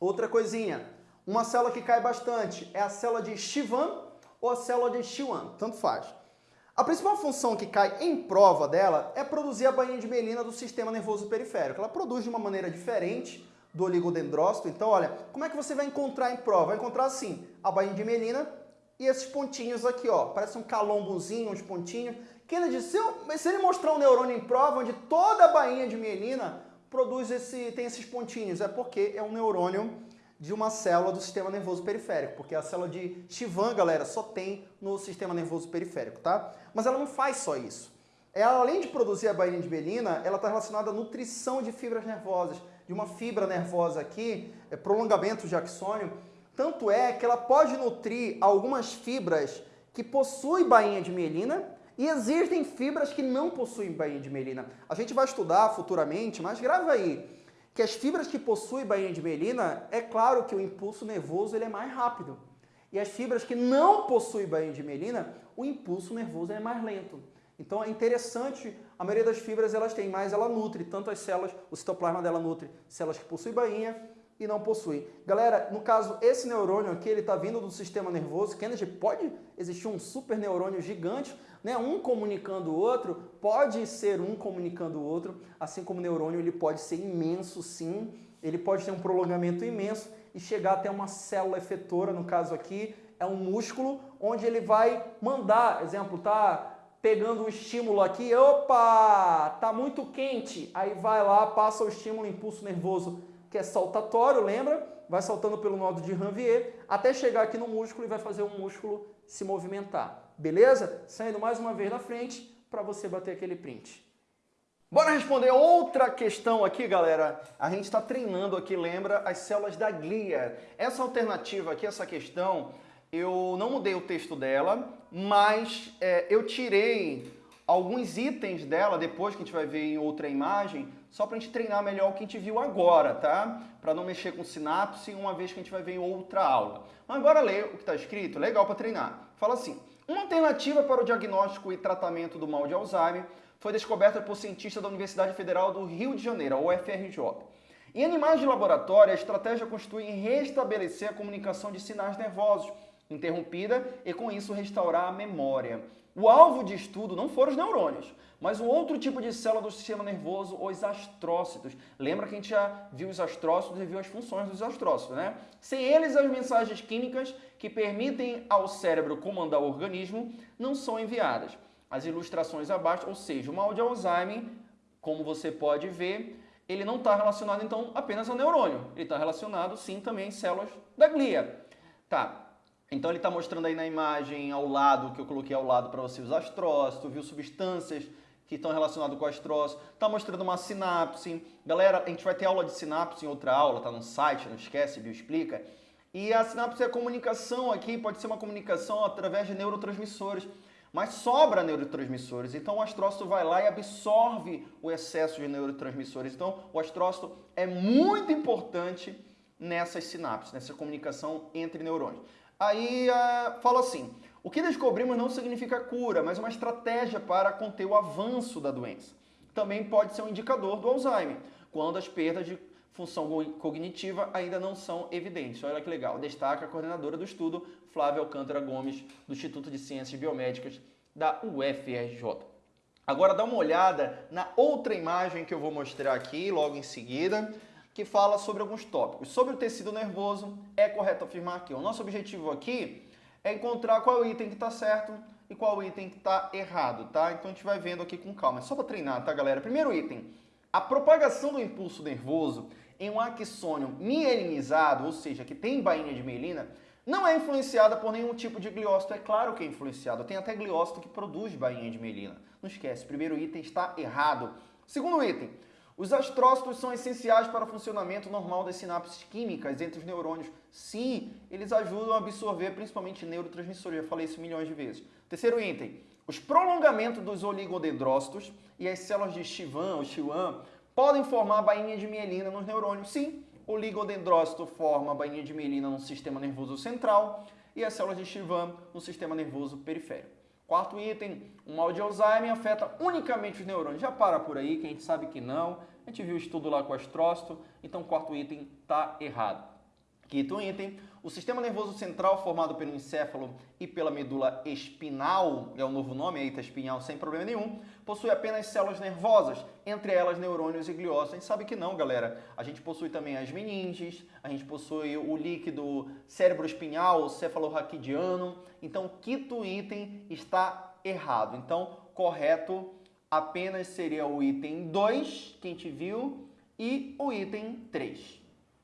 Outra coisinha, uma célula que cai bastante é a célula de Chivan ou a célula de Schwann, tanto faz. A principal função que cai em prova dela é produzir a bainha de mielina do sistema nervoso periférico. Ela produz de uma maneira diferente do oligodendrócito. Então, olha, como é que você vai encontrar em prova? Vai encontrar assim, a bainha de mielina e esses pontinhos aqui, ó. Parece um calombozinho, uns pontinhos. Kennedy, se, eu, se ele mostrar um neurônio em prova onde toda a bainha de mielina produz esse, tem esses pontinhos, é porque é um neurônio de uma célula do sistema nervoso periférico, porque a célula de Chivan, galera, só tem no sistema nervoso periférico, tá? Mas ela não faz só isso. Ela, além de produzir a bainha de mielina, ela está relacionada à nutrição de fibras nervosas, de uma fibra nervosa aqui, é prolongamento de axônio, tanto é que ela pode nutrir algumas fibras que possuem bainha de mielina e existem fibras que não possuem bainha de mielina. A gente vai estudar futuramente, mas grava aí, que as fibras que possuem bainha de mielina, é claro que o impulso nervoso ele é mais rápido. E as fibras que não possuem bainha de mielina, o impulso nervoso é mais lento. Então é interessante, a maioria das fibras elas têm, mas ela nutre tanto as células, o citoplasma dela nutre células que possuem bainha e não possui. Galera, no caso, esse neurônio aqui, ele está vindo do sistema nervoso. Kennedy, pode existir um super neurônio gigante, né? um comunicando o outro? Pode ser um comunicando o outro, assim como o neurônio ele pode ser imenso, sim. Ele pode ter um prolongamento imenso e chegar até uma célula efetora, no caso aqui, é um músculo, onde ele vai mandar, exemplo, tá pegando um estímulo aqui, opa, tá muito quente, aí vai lá, passa o estímulo, impulso nervoso que é saltatório, lembra? Vai saltando pelo nodo de Ranvier até chegar aqui no músculo e vai fazer o músculo se movimentar. Beleza? Saindo mais uma vez na frente para você bater aquele print. Bora responder outra questão aqui, galera. A gente está treinando aqui, lembra, as células da glia. Essa alternativa aqui, essa questão, eu não mudei o texto dela, mas é, eu tirei alguns itens dela, depois que a gente vai ver em outra imagem, só para a gente treinar melhor o que a gente viu agora, tá? Para não mexer com sinapse, uma vez que a gente vai ver em outra aula. Mas agora lê o que está escrito, legal para treinar. Fala assim, uma alternativa para o diagnóstico e tratamento do mal de Alzheimer foi descoberta por cientistas da Universidade Federal do Rio de Janeiro, a UFRJ. Em animais de laboratório, a estratégia constitui em restabelecer a comunicação de sinais nervosos, interrompida, e com isso restaurar a memória. O alvo de estudo não foram os neurônios, mas um outro tipo de célula do sistema nervoso, os astrócitos. Lembra que a gente já viu os astrócitos e viu as funções dos astrócitos, né? Sem eles, as mensagens químicas que permitem ao cérebro comandar o organismo não são enviadas. As ilustrações abaixo, ou seja, o mal de Alzheimer, como você pode ver, ele não está relacionado então apenas ao neurônio, ele está relacionado sim também às células da glia. Tá, então ele está mostrando aí na imagem ao lado, que eu coloquei ao lado para você os astrócitos, viu substâncias que estão relacionadas com astrócitos, está mostrando uma sinapse. Galera, a gente vai ter aula de sinapse em outra aula, tá no site, não esquece, Bioexplica. E a sinapse é a comunicação aqui, pode ser uma comunicação através de neurotransmissores, mas sobra neurotransmissores. Então o astrócito vai lá e absorve o excesso de neurotransmissores. Então o astrócito é muito importante nessas sinapses, nessa comunicação entre neurônios. Aí uh, fala assim, o que descobrimos não significa cura, mas uma estratégia para conter o avanço da doença. Também pode ser um indicador do Alzheimer, quando as perdas de função cognitiva ainda não são evidentes. Olha que legal, destaca a coordenadora do estudo, Flávia Alcântara Gomes, do Instituto de Ciências Biomédicas da UFRJ. Agora dá uma olhada na outra imagem que eu vou mostrar aqui logo em seguida que fala sobre alguns tópicos. Sobre o tecido nervoso, é correto afirmar que o nosso objetivo aqui é encontrar qual item que está certo e qual item que está errado, tá? Então a gente vai vendo aqui com calma. É só para treinar, tá, galera? Primeiro item, a propagação do impulso nervoso em um axônio mielinizado, ou seja, que tem bainha de mielina, não é influenciada por nenhum tipo de gliócito. É claro que é influenciado. Tem até gliócito que produz bainha de mielina. Não esquece, primeiro item está errado. Segundo item, os astrócitos são essenciais para o funcionamento normal das sinapses químicas entre os neurônios. Sim, eles ajudam a absorver principalmente neurotransmissores, já falei isso milhões de vezes. Terceiro item, os prolongamentos dos oligodendrócitos e as células de Chivan ou podem formar bainha de mielina nos neurônios. Sim, o oligodendrócito forma bainha de mielina no sistema nervoso central e as células de Chivan no sistema nervoso periférico. Quarto item, o mal de Alzheimer afeta unicamente os neurônios. Já para por aí, que a gente sabe que não. A gente viu o estudo lá com o astrócito, então o quarto item está errado. Quinto item, o sistema nervoso central formado pelo encéfalo e pela medula espinal, é o novo nome, eita, espinhal sem problema nenhum, possui apenas células nervosas, entre elas neurônios e gliócitos. A gente sabe que não, galera. A gente possui também as meninges, a gente possui o líquido cérebro espinhal, cefalorraquidiano. Então, quinto item está errado. Então, correto apenas seria o item 2, que a gente viu, e o item 3.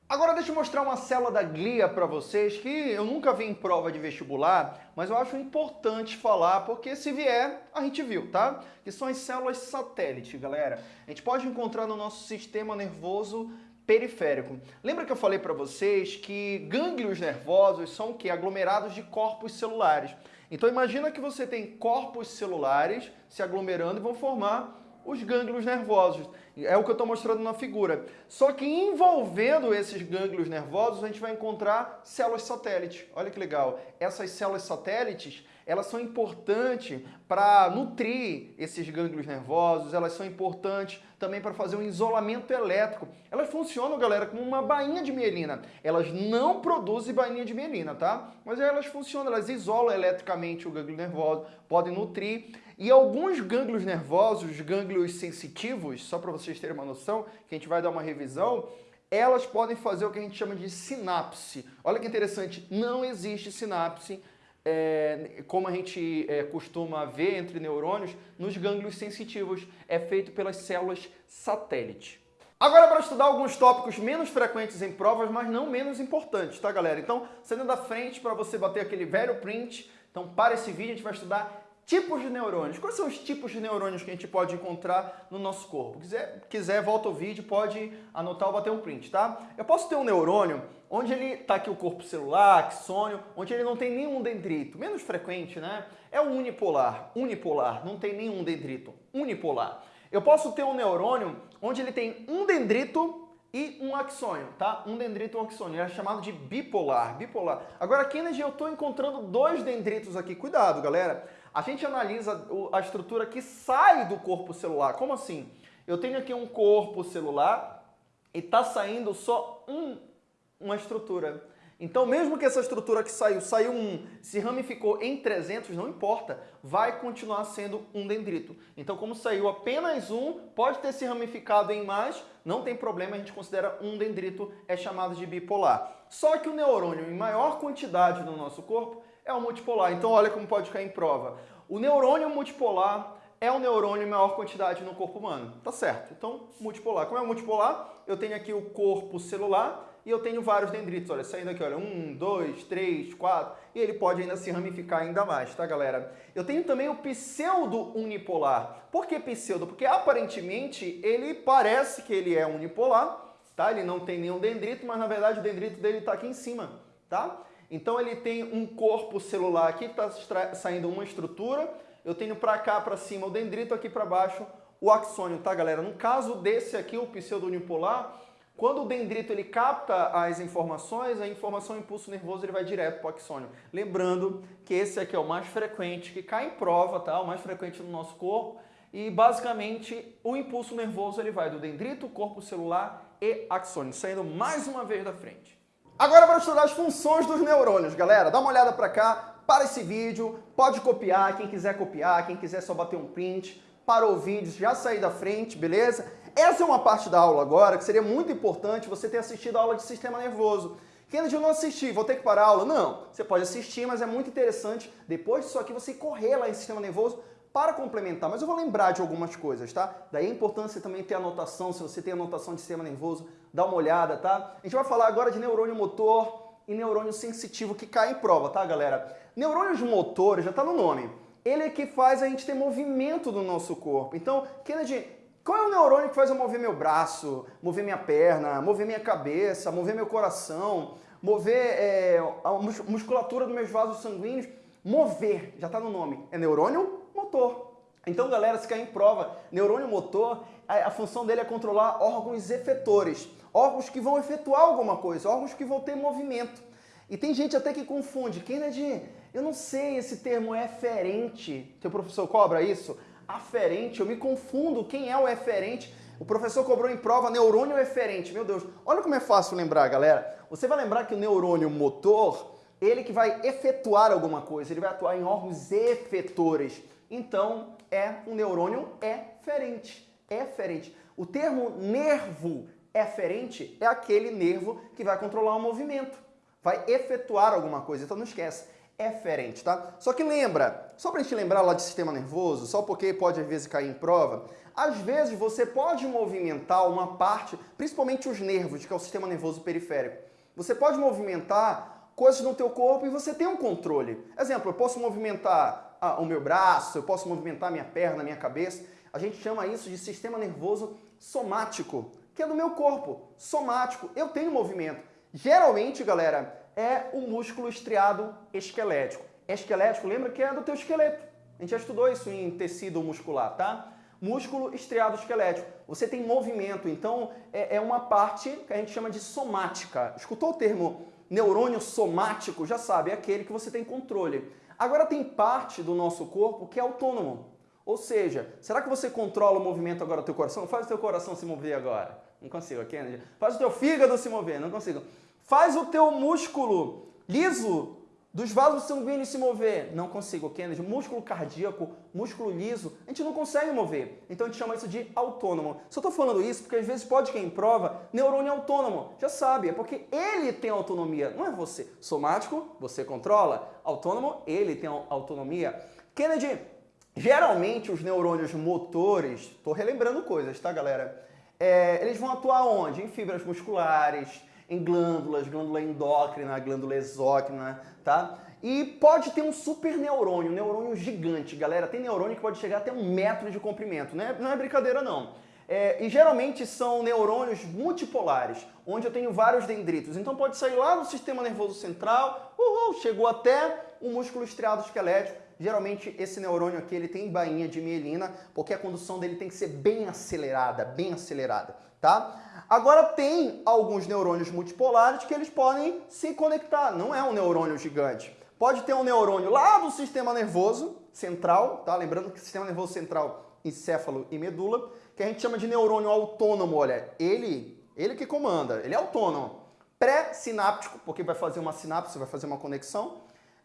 Agora deixa eu mostrar uma célula da glia para vocês que eu nunca vi em prova de vestibular, mas eu acho importante falar porque se vier, a gente viu, tá? Que são as células satélite, galera. A gente pode encontrar no nosso sistema nervoso periférico. Lembra que eu falei para vocês que gânglios nervosos são o que? Aglomerados de corpos celulares. Então imagina que você tem corpos celulares se aglomerando e vão formar os gânglios nervosos. É o que eu estou mostrando na figura. Só que envolvendo esses gânglios nervosos, a gente vai encontrar células satélites. Olha que legal. Essas células satélites, elas são importantes para nutrir esses gânglios nervosos, elas são importantes também para fazer um isolamento elétrico. Elas funcionam, galera, como uma bainha de mielina. Elas não produzem bainha de mielina, tá? Mas elas funcionam, elas isolam eletricamente o gânglio nervoso, podem nutrir. E alguns gânglios nervosos, gânglios sensitivos, só para vocês terem uma noção, que a gente vai dar uma revisão, elas podem fazer o que a gente chama de sinapse. Olha que interessante, não existe sinapse é, como a gente é, costuma ver entre neurônios, nos gânglios sensitivos. É feito pelas células satélite. Agora para estudar alguns tópicos menos frequentes em provas, mas não menos importantes, tá galera? Então, saindo da frente para você bater aquele velho print, então para esse vídeo a gente vai estudar Tipos de neurônios. Quais são os tipos de neurônios que a gente pode encontrar no nosso corpo? Quiser, quiser volta o vídeo, pode anotar ou bater um print, tá? Eu posso ter um neurônio onde ele está aqui o corpo celular, axônio, onde ele não tem nenhum dendrito. Menos frequente, né? É o unipolar. Unipolar, não tem nenhum dendrito. Unipolar. Eu posso ter um neurônio onde ele tem um dendrito e um axônio, tá? Um dendrito e um axônio. é chamado de bipolar. Bipolar. Agora, Kennedy, eu estou encontrando dois dendritos aqui. Cuidado, galera a gente analisa a estrutura que sai do corpo celular. Como assim? Eu tenho aqui um corpo celular e está saindo só um, uma estrutura. Então, mesmo que essa estrutura que saiu, saiu um, se ramificou em 300, não importa, vai continuar sendo um dendrito. Então, como saiu apenas um, pode ter se ramificado em mais, não tem problema, a gente considera um dendrito, é chamado de bipolar. Só que o neurônio em maior quantidade no nosso corpo é o multipolar. Então olha como pode cair em prova. O neurônio multipolar é o neurônio em maior quantidade no corpo humano. Tá certo. Então, multipolar. Como é multipolar? Eu tenho aqui o corpo celular e eu tenho vários dendritos. Olha, saindo aqui, olha, um, dois, três, quatro. E ele pode ainda se ramificar ainda mais, tá, galera? Eu tenho também o pseudo unipolar. Por que pseudo? Porque aparentemente ele parece que ele é unipolar, tá? Ele não tem nenhum dendrito, mas na verdade o dendrito dele está aqui em cima, tá? Então ele tem um corpo celular aqui que está saindo uma estrutura, eu tenho para cá, para cima o dendrito, aqui para baixo o axônio, tá galera? No caso desse aqui, o pseudounipolar, quando o dendrito ele capta as informações, a informação impulso nervoso ele vai direto para o axônio. Lembrando que esse aqui é o mais frequente, que cai em prova, tá? O mais frequente no nosso corpo. E basicamente o impulso nervoso ele vai do dendrito, corpo celular e axônio, saindo mais uma vez da frente. Agora para estudar as funções dos neurônios, galera. Dá uma olhada para cá, para esse vídeo, pode copiar, quem quiser copiar, quem quiser só bater um print, parou o vídeo, já sair da frente, beleza? Essa é uma parte da aula agora que seria muito importante você ter assistido a aula de sistema nervoso. Kennedy, eu não assisti, vou ter que parar a aula? Não, você pode assistir, mas é muito interessante, depois disso aqui, você correr lá em sistema nervoso para complementar, mas eu vou lembrar de algumas coisas, tá? Daí a importância também ter anotação, se você tem anotação de sistema nervoso, dá uma olhada, tá? A gente vai falar agora de neurônio motor e neurônio sensitivo que cai em prova, tá, galera? Neurônios motores, já tá no nome, ele é que faz a gente ter movimento no nosso corpo. Então, Kennedy, qual é o neurônio que faz eu mover meu braço, mover minha perna, mover minha cabeça, mover meu coração, mover é, a musculatura dos meus vasos sanguíneos? Mover, já está no nome, é neurônio motor. Então, galera, se cair em prova, neurônio motor, a, a função dele é controlar órgãos efetores, órgãos que vão efetuar alguma coisa, órgãos que vão ter movimento. E tem gente até que confunde. Kennedy, eu não sei, esse termo é eferente. Teu professor cobra isso? Aferente, eu me confundo. Quem é o eferente? O professor cobrou em prova neurônio eferente. Meu Deus, olha como é fácil lembrar, galera. Você vai lembrar que o neurônio motor, ele que vai efetuar alguma coisa, ele vai atuar em órgãos efetores. Então, é um neurônio eferente. Eferente. O termo nervo eferente é aquele nervo que vai controlar o movimento, vai efetuar alguma coisa. Então, não esquece eferente, tá? Só que lembra, só pra gente lembrar lá de sistema nervoso, só porque pode às vezes cair em prova, às vezes você pode movimentar uma parte, principalmente os nervos, que é o sistema nervoso periférico. Você pode movimentar coisas no teu corpo e você tem um controle. Exemplo, eu posso movimentar o meu braço, eu posso movimentar minha perna, minha cabeça. A gente chama isso de sistema nervoso somático, que é do meu corpo, somático. Eu tenho movimento. Geralmente, galera, é o músculo estriado esquelético. Esquelético, lembra que é do teu esqueleto. A gente já estudou isso em tecido muscular, tá? Músculo estriado esquelético. Você tem movimento, então é, é uma parte que a gente chama de somática. Escutou o termo neurônio somático? Já sabe, é aquele que você tem controle. Agora tem parte do nosso corpo que é autônomo. Ou seja, será que você controla o movimento agora do teu coração? Faz o teu coração se mover agora. Não consigo, Kennedy. Faz o teu fígado se mover. Não consigo. Faz o teu músculo liso dos vasos sanguíneos se mover. Não consigo, Kennedy. Músculo cardíaco, músculo liso, a gente não consegue mover. Então a gente chama isso de autônomo. Só estou falando isso porque às vezes pode cair em prova neurônio autônomo. Já sabe, é porque ele tem autonomia, não é você. Somático, você controla. Autônomo, ele tem autonomia. Kennedy, geralmente os neurônios motores, estou relembrando coisas, tá galera? É, eles vão atuar onde? Em fibras musculares, em glândulas, glândula endócrina, glândula exócrina, tá? E pode ter um super neurônio, um neurônio gigante, galera. Tem neurônio que pode chegar até um metro de comprimento, né? Não é brincadeira não. É, e geralmente são neurônios multipolares, onde eu tenho vários dendritos. Então pode sair lá do sistema nervoso central, uhul, chegou até o músculo estriado esquelético. Geralmente esse neurônio aqui ele tem bainha de mielina, porque a condução dele tem que ser bem acelerada, bem acelerada, tá? Agora tem alguns neurônios multipolares que eles podem se conectar, não é um neurônio gigante. Pode ter um neurônio lá do sistema nervoso central, tá? Lembrando que o sistema nervoso central, encéfalo e medula, que a gente chama de neurônio autônomo, olha, ele, ele que comanda, ele é autônomo. Pré-sináptico, porque vai fazer uma sinapse, vai fazer uma conexão.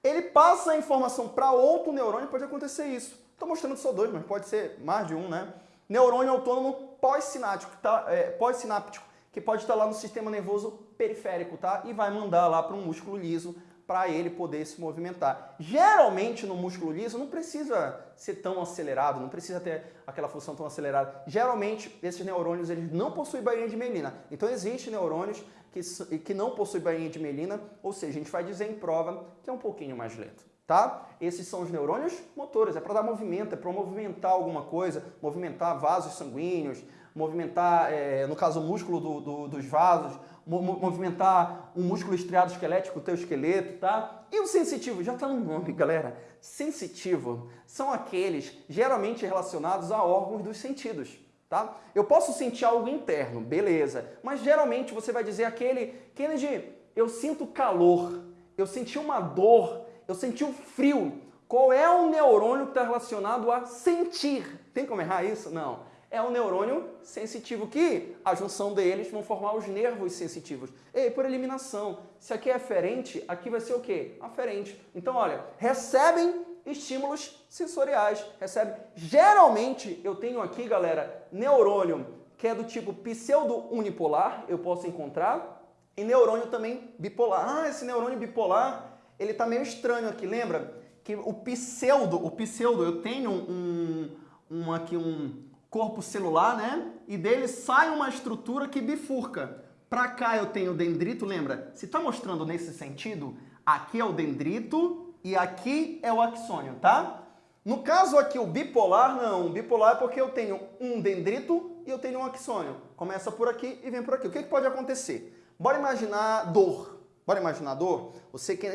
Ele passa a informação para outro neurônio, pode acontecer isso. Estou mostrando só dois, mas pode ser mais de um, né? Neurônio autônomo pós-sináptico, tá? É, pós-sináptico, que pode estar lá no sistema nervoso periférico, tá? E vai mandar lá para um músculo liso para ele poder se movimentar. Geralmente no músculo liso não precisa ser tão acelerado, não precisa ter aquela função tão acelerada. Geralmente esses neurônios eles não possuem bainha de melina. Então existem neurônios que, que não possuem bainha de melina, ou seja, a gente vai dizer em prova que é um pouquinho mais lento tá? Esses são os neurônios motores, é para dar movimento, é para movimentar alguma coisa, movimentar vasos sanguíneos, movimentar, é, no caso, o músculo do, do, dos vasos, movimentar um músculo estriado esquelético, o teu esqueleto, tá? E o sensitivo, já está no nome, galera. Sensitivo são aqueles geralmente relacionados a órgãos dos sentidos, tá? Eu posso sentir algo interno, beleza, mas geralmente você vai dizer aquele, Kennedy, eu sinto calor, eu senti uma dor, eu senti o frio. Qual é o neurônio que está relacionado a sentir? Tem como errar isso? Não. É o neurônio sensitivo que a junção deles vão formar os nervos sensitivos. E por eliminação, se aqui é aferente, aqui vai ser o quê? Aferente. Então, olha, recebem estímulos sensoriais, recebe. Geralmente, eu tenho aqui, galera, neurônio que é do tipo pseudo-unipolar, eu posso encontrar, e neurônio também bipolar. Ah, esse neurônio bipolar ele está meio estranho aqui, lembra? Que o pseudo, o pseudo, eu tenho um, um aqui um corpo celular, né? E dele sai uma estrutura que bifurca. Para cá eu tenho dendrito, lembra? Se está mostrando nesse sentido, aqui é o dendrito e aqui é o axônio, tá? No caso aqui, o bipolar, não. O bipolar é porque eu tenho um dendrito e eu tenho um axônio. Começa por aqui e vem por aqui. O que, que pode acontecer? Bora imaginar dor. Bora imaginar dor? Você que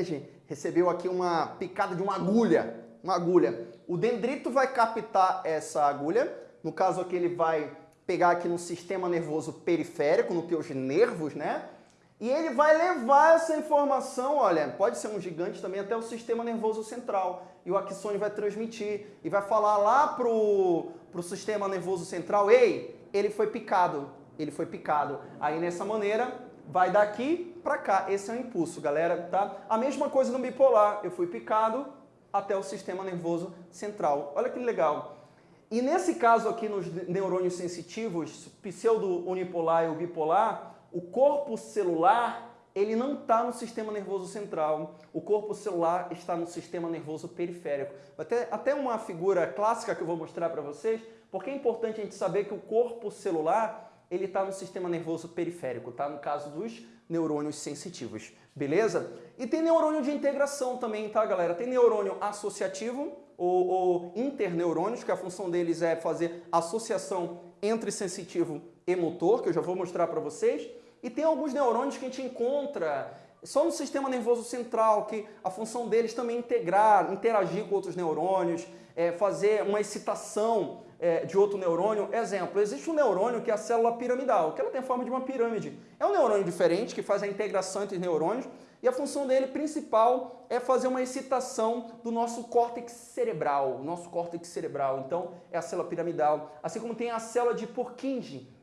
recebeu aqui uma picada de uma agulha, uma agulha. O dendrito vai captar essa agulha, no caso aqui ele vai pegar aqui no sistema nervoso periférico, nos teus nervos, né? E ele vai levar essa informação, olha, pode ser um gigante também, até o sistema nervoso central. E o axônio vai transmitir e vai falar lá pro, pro sistema nervoso central, ei, ele foi picado, ele foi picado. Aí nessa maneira, vai daqui para cá, esse é o impulso, galera, tá? A mesma coisa no bipolar, eu fui picado até o sistema nervoso central. Olha que legal. E nesse caso aqui nos neurônios sensitivos, pseudo-unipolar e bipolar, o corpo celular ele não está no sistema nervoso central, o corpo celular está no sistema nervoso periférico. Até, até uma figura clássica que eu vou mostrar para vocês, porque é importante a gente saber que o corpo celular ele está no sistema nervoso periférico, tá? No caso dos neurônios sensitivos, beleza? E tem neurônio de integração também, tá, galera? Tem neurônio associativo ou, ou interneurônios, que a função deles é fazer associação entre sensitivo e motor, que eu já vou mostrar para vocês. E tem alguns neurônios que a gente encontra só no sistema nervoso central, que a função deles também é integrar, interagir com outros neurônios, é, fazer uma excitação é, de outro neurônio. Exemplo, existe um neurônio que é a célula piramidal, que ela tem a forma de uma pirâmide. É um neurônio diferente que faz a integração entre neurônios e a função dele principal é fazer uma excitação do nosso córtex cerebral, nosso córtex cerebral. Então, é a célula piramidal. Assim como tem a célula de Purkinje,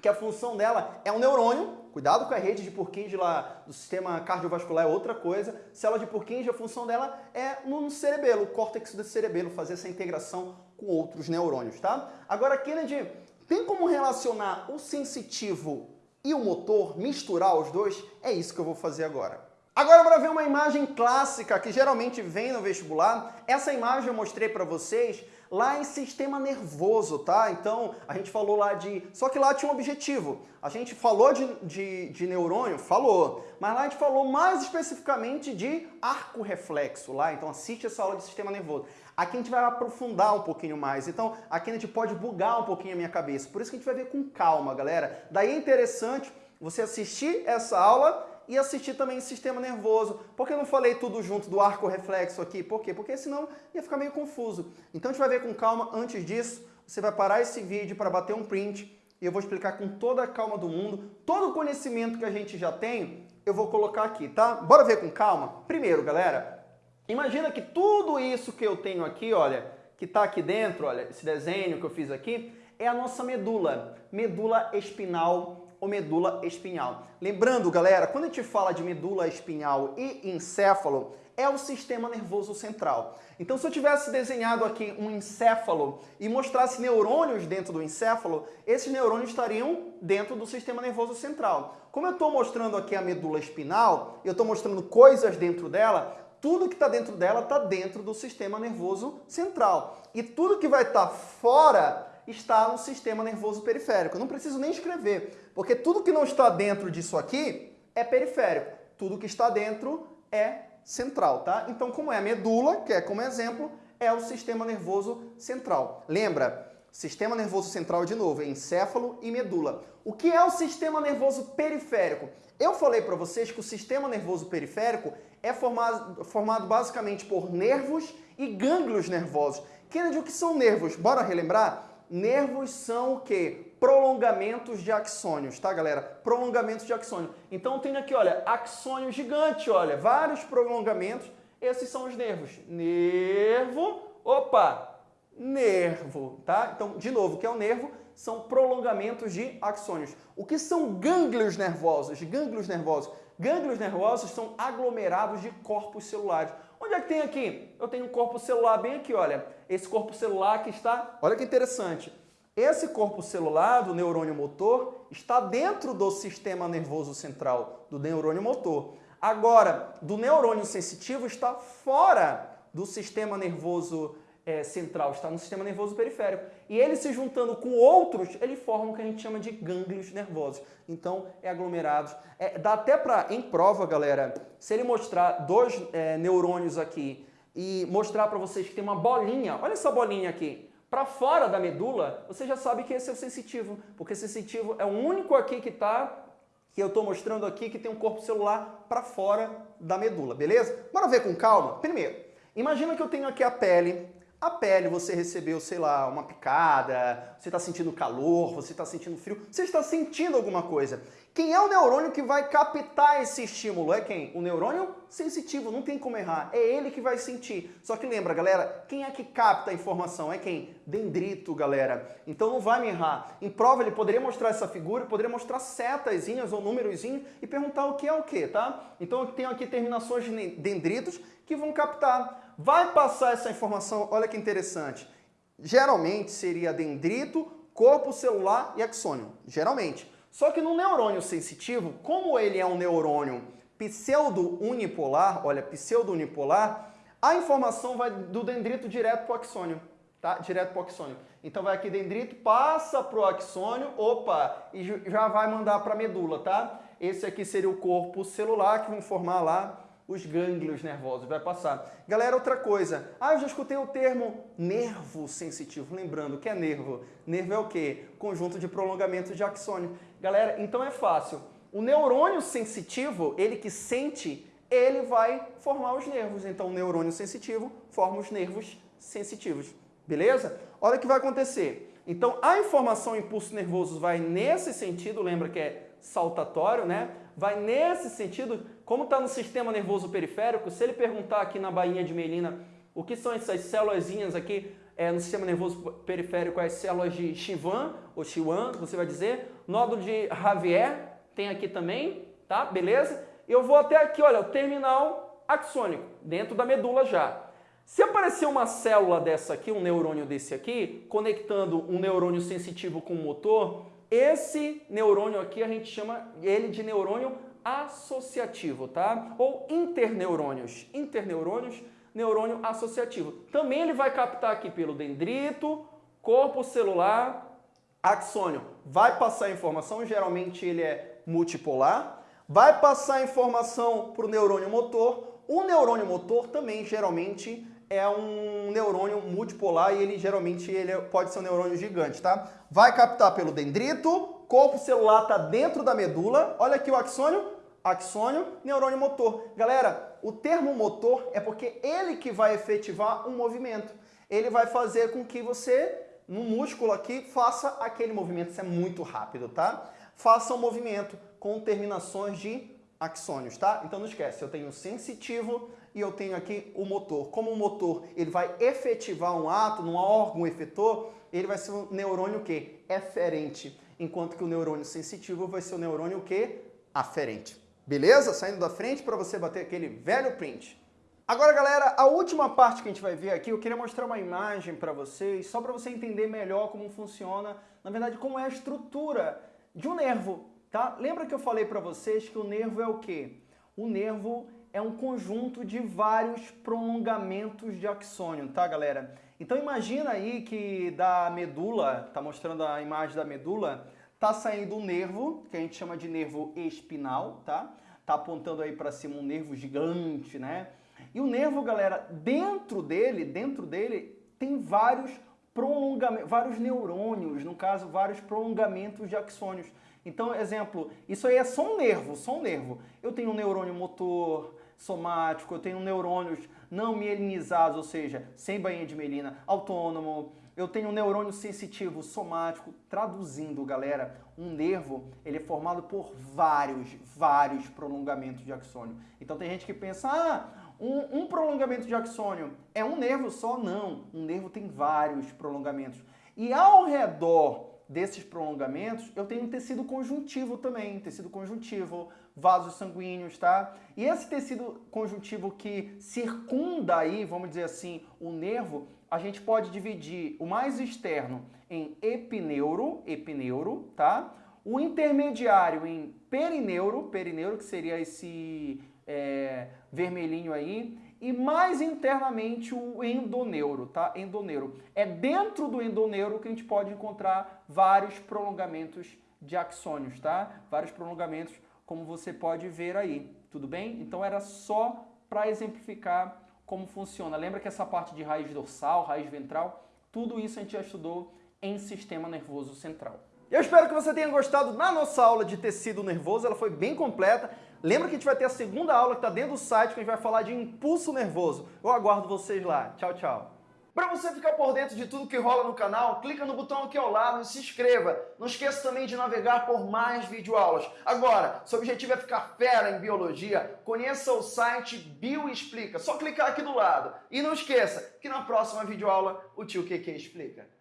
que a função dela é um neurônio, cuidado com a rede de Purkinje lá do sistema cardiovascular é outra coisa, célula de Purkinje, a função dela é no cerebelo, córtex do cerebelo, fazer essa integração com outros neurônios, tá? Agora, Kennedy, tem como relacionar o sensitivo e o motor, misturar os dois? É isso que eu vou fazer agora. Agora para ver uma imagem clássica que geralmente vem no vestibular, essa imagem eu mostrei para vocês lá em sistema nervoso, tá? Então, a gente falou lá de... Só que lá tinha um objetivo. A gente falou de, de, de neurônio? Falou. Mas lá a gente falou mais especificamente de arco reflexo lá. Então, assiste essa aula de sistema nervoso. Aqui a gente vai aprofundar um pouquinho mais. Então, aqui a gente pode bugar um pouquinho a minha cabeça. Por isso que a gente vai ver com calma, galera. Daí é interessante você assistir essa aula e assistir também sistema nervoso. Por que eu não falei tudo junto do arco reflexo aqui? Por quê? Porque senão ia ficar meio confuso. Então a gente vai ver com calma. Antes disso, você vai parar esse vídeo para bater um print e eu vou explicar com toda a calma do mundo, todo o conhecimento que a gente já tem, eu vou colocar aqui, tá? Bora ver com calma? Primeiro, galera, imagina que tudo isso que eu tenho aqui, olha, que está aqui dentro, olha, esse desenho que eu fiz aqui, é a nossa medula, medula espinal ou medula espinhal. Lembrando, galera, quando a gente fala de medula espinhal e encéfalo, é o sistema nervoso central. Então, se eu tivesse desenhado aqui um encéfalo e mostrasse neurônios dentro do encéfalo, esses neurônios estariam dentro do sistema nervoso central. Como eu estou mostrando aqui a medula espinal, eu estou mostrando coisas dentro dela, tudo que está dentro dela está dentro do sistema nervoso central. E tudo que vai estar tá fora está no sistema nervoso periférico. Eu não preciso nem escrever, porque tudo que não está dentro disso aqui é periférico. Tudo que está dentro é central, tá? Então, como é a medula, que é como exemplo, é o sistema nervoso central. Lembra? Sistema nervoso central, de novo, é encéfalo e medula. O que é o sistema nervoso periférico? Eu falei para vocês que o sistema nervoso periférico é formado, formado basicamente por nervos e gânglios nervosos. Kennedy, o que são nervos? Bora relembrar? Nervos são o quê? Prolongamentos de axônios, tá, galera? Prolongamentos de axônio. Então tem aqui, olha, axônio gigante, olha, vários prolongamentos. Esses são os nervos. Nervo, opa, nervo, tá? Então, de novo, o que é o nervo? São prolongamentos de axônios. O que são gânglios nervosos? Gânglios nervosos. Gânglios nervosos são aglomerados de corpos celulares. Onde é que tem aqui? Eu tenho um corpo celular bem aqui, olha. Esse corpo celular que está... Olha que interessante. Esse corpo celular do neurônio motor está dentro do sistema nervoso central, do neurônio motor. Agora, do neurônio sensitivo está fora do sistema nervoso é, central, está no sistema nervoso periférico. E ele se juntando com outros, ele forma o que a gente chama de gânglios nervosos. Então, é aglomerados. É, dá até para, em prova, galera, se ele mostrar dois é, neurônios aqui e mostrar para vocês que tem uma bolinha, olha essa bolinha aqui, para fora da medula, você já sabe que esse é o sensitivo, porque sensitivo é o único aqui que está, que eu estou mostrando aqui, que tem um corpo celular para fora da medula, beleza? Bora ver com calma? Primeiro, imagina que eu tenho aqui a pele, A pele, você recebeu, sei lá, uma picada, você está sentindo calor, você está sentindo frio, você está sentindo alguma coisa. Quem é o neurônio que vai captar esse estímulo? É quem? O neurônio sensitivo, não tem como errar. É ele que vai sentir. Só que lembra, galera, quem é que capta a informação? É quem? Dendrito, galera. Então não vai me errar. Em prova ele poderia mostrar essa figura, poderia mostrar setazinhas ou númerozinhos e perguntar o que é o que, tá? Então eu tenho aqui terminações de dendritos que vão captar. Vai passar essa informação, olha que interessante. Geralmente seria dendrito, corpo celular e axônio. Geralmente. Só que no neurônio sensitivo, como ele é um neurônio pseudo-unipolar, olha, pseudo-unipolar, a informação vai do dendrito direto para o axônio, tá? Direto para o axônio. Então vai aqui dendrito, passa para o axônio, opa, e já vai mandar para a medula, tá? Esse aqui seria o corpo celular que vão formar lá os gânglios nervosos, vai passar. Galera, outra coisa. Ah, eu já escutei o termo nervo sensitivo. Lembrando, o que é nervo? Nervo é o quê? Conjunto de prolongamento de axônio. Galera, então é fácil. O neurônio sensitivo, ele que sente, ele vai formar os nervos. Então, o neurônio sensitivo forma os nervos sensitivos. Beleza? Olha o que vai acontecer. Então, a informação impulso nervoso vai nesse sentido, lembra que é saltatório, né? Vai nesse sentido, como está no sistema nervoso periférico, se ele perguntar aqui na bainha de Melina o que são essas células aqui é, no sistema nervoso periférico, as células de Chivan, ou Chiwan, você vai dizer, nódulo de Javier, tem aqui também, tá? Beleza? Eu vou até aqui, olha, o terminal axônico, dentro da medula já. Se aparecer uma célula dessa aqui, um neurônio desse aqui, conectando um neurônio sensitivo com o motor, esse neurônio aqui a gente chama ele de neurônio associativo, tá? Ou interneurônios. Interneurônios, neurônio associativo. Também ele vai captar aqui pelo dendrito, corpo celular, axônio. Vai passar informação, geralmente ele é multipolar. Vai passar informação para o neurônio motor. O neurônio motor também, geralmente, é um neurônio multipolar e ele geralmente ele é, pode ser um neurônio gigante, tá? Vai captar pelo dendrito, corpo celular está dentro da medula. Olha aqui o axônio, axônio, neurônio motor. Galera, o termo motor é porque ele que vai efetivar um movimento. Ele vai fazer com que você, no músculo aqui, faça aquele movimento. Isso é muito rápido, tá? Faça um movimento com terminações de axônios, tá? Então não esquece, eu tenho sensitivo, e eu tenho aqui o motor. Como o motor ele vai efetivar um ato num órgão efetor, ele vai ser um neurônio que eferente, enquanto que o neurônio sensitivo vai ser o neurônio que aferente. Beleza? Saindo da frente para você bater aquele velho print. Agora, galera, a última parte que a gente vai ver aqui, eu queria mostrar uma imagem para vocês, só para você entender melhor como funciona, na verdade, como é a estrutura de um nervo, tá? Lembra que eu falei para vocês que o nervo é o quê? O nervo é um conjunto de vários prolongamentos de axônio, tá, galera? Então imagina aí que da medula, tá mostrando a imagem da medula, tá saindo um nervo, que a gente chama de nervo espinal, tá? Tá apontando aí para cima um nervo gigante, né? E o nervo, galera, dentro dele, dentro dele tem vários prolongamentos, vários neurônios, no caso, vários prolongamentos de axônios. Então, exemplo, isso aí é só um nervo, só um nervo. Eu tenho um neurônio motor, somático, eu tenho neurônios não mielinizados, ou seja, sem bainha de melina, autônomo, eu tenho um neurônio sensitivo somático, traduzindo, galera, um nervo, ele é formado por vários, vários prolongamentos de axônio. Então tem gente que pensa, ah, um, um prolongamento de axônio é um nervo só? Não, um nervo tem vários prolongamentos. E ao redor desses prolongamentos, eu tenho um tecido conjuntivo também, tecido conjuntivo, vasos sanguíneos, tá? E esse tecido conjuntivo que circunda aí, vamos dizer assim, o nervo, a gente pode dividir o mais externo em epineuro, epineuro, tá? O intermediário em perineuro, perineuro que seria esse é, vermelhinho aí, e mais internamente o endoneuro, tá? Endoneuro. É dentro do endoneuro que a gente pode encontrar vários prolongamentos de axônios, tá? Vários prolongamentos, como você pode ver aí, tudo bem? Então era só para exemplificar como funciona. Lembra que essa parte de raiz dorsal, raiz ventral, tudo isso a gente já estudou em sistema nervoso central. Eu espero que você tenha gostado da nossa aula de tecido nervoso, ela foi bem completa. Lembra que a gente vai ter a segunda aula que está dentro do site, que a gente vai falar de impulso nervoso. Eu aguardo vocês lá. Tchau, tchau. Para você ficar por dentro de tudo que rola no canal, clica no botão aqui ao lado e se inscreva. Não esqueça também de navegar por mais videoaulas. Agora, seu objetivo é ficar fera em biologia, conheça o site Bioexplica. Só clicar aqui do lado. E não esqueça que na próxima videoaula o tio QQ explica.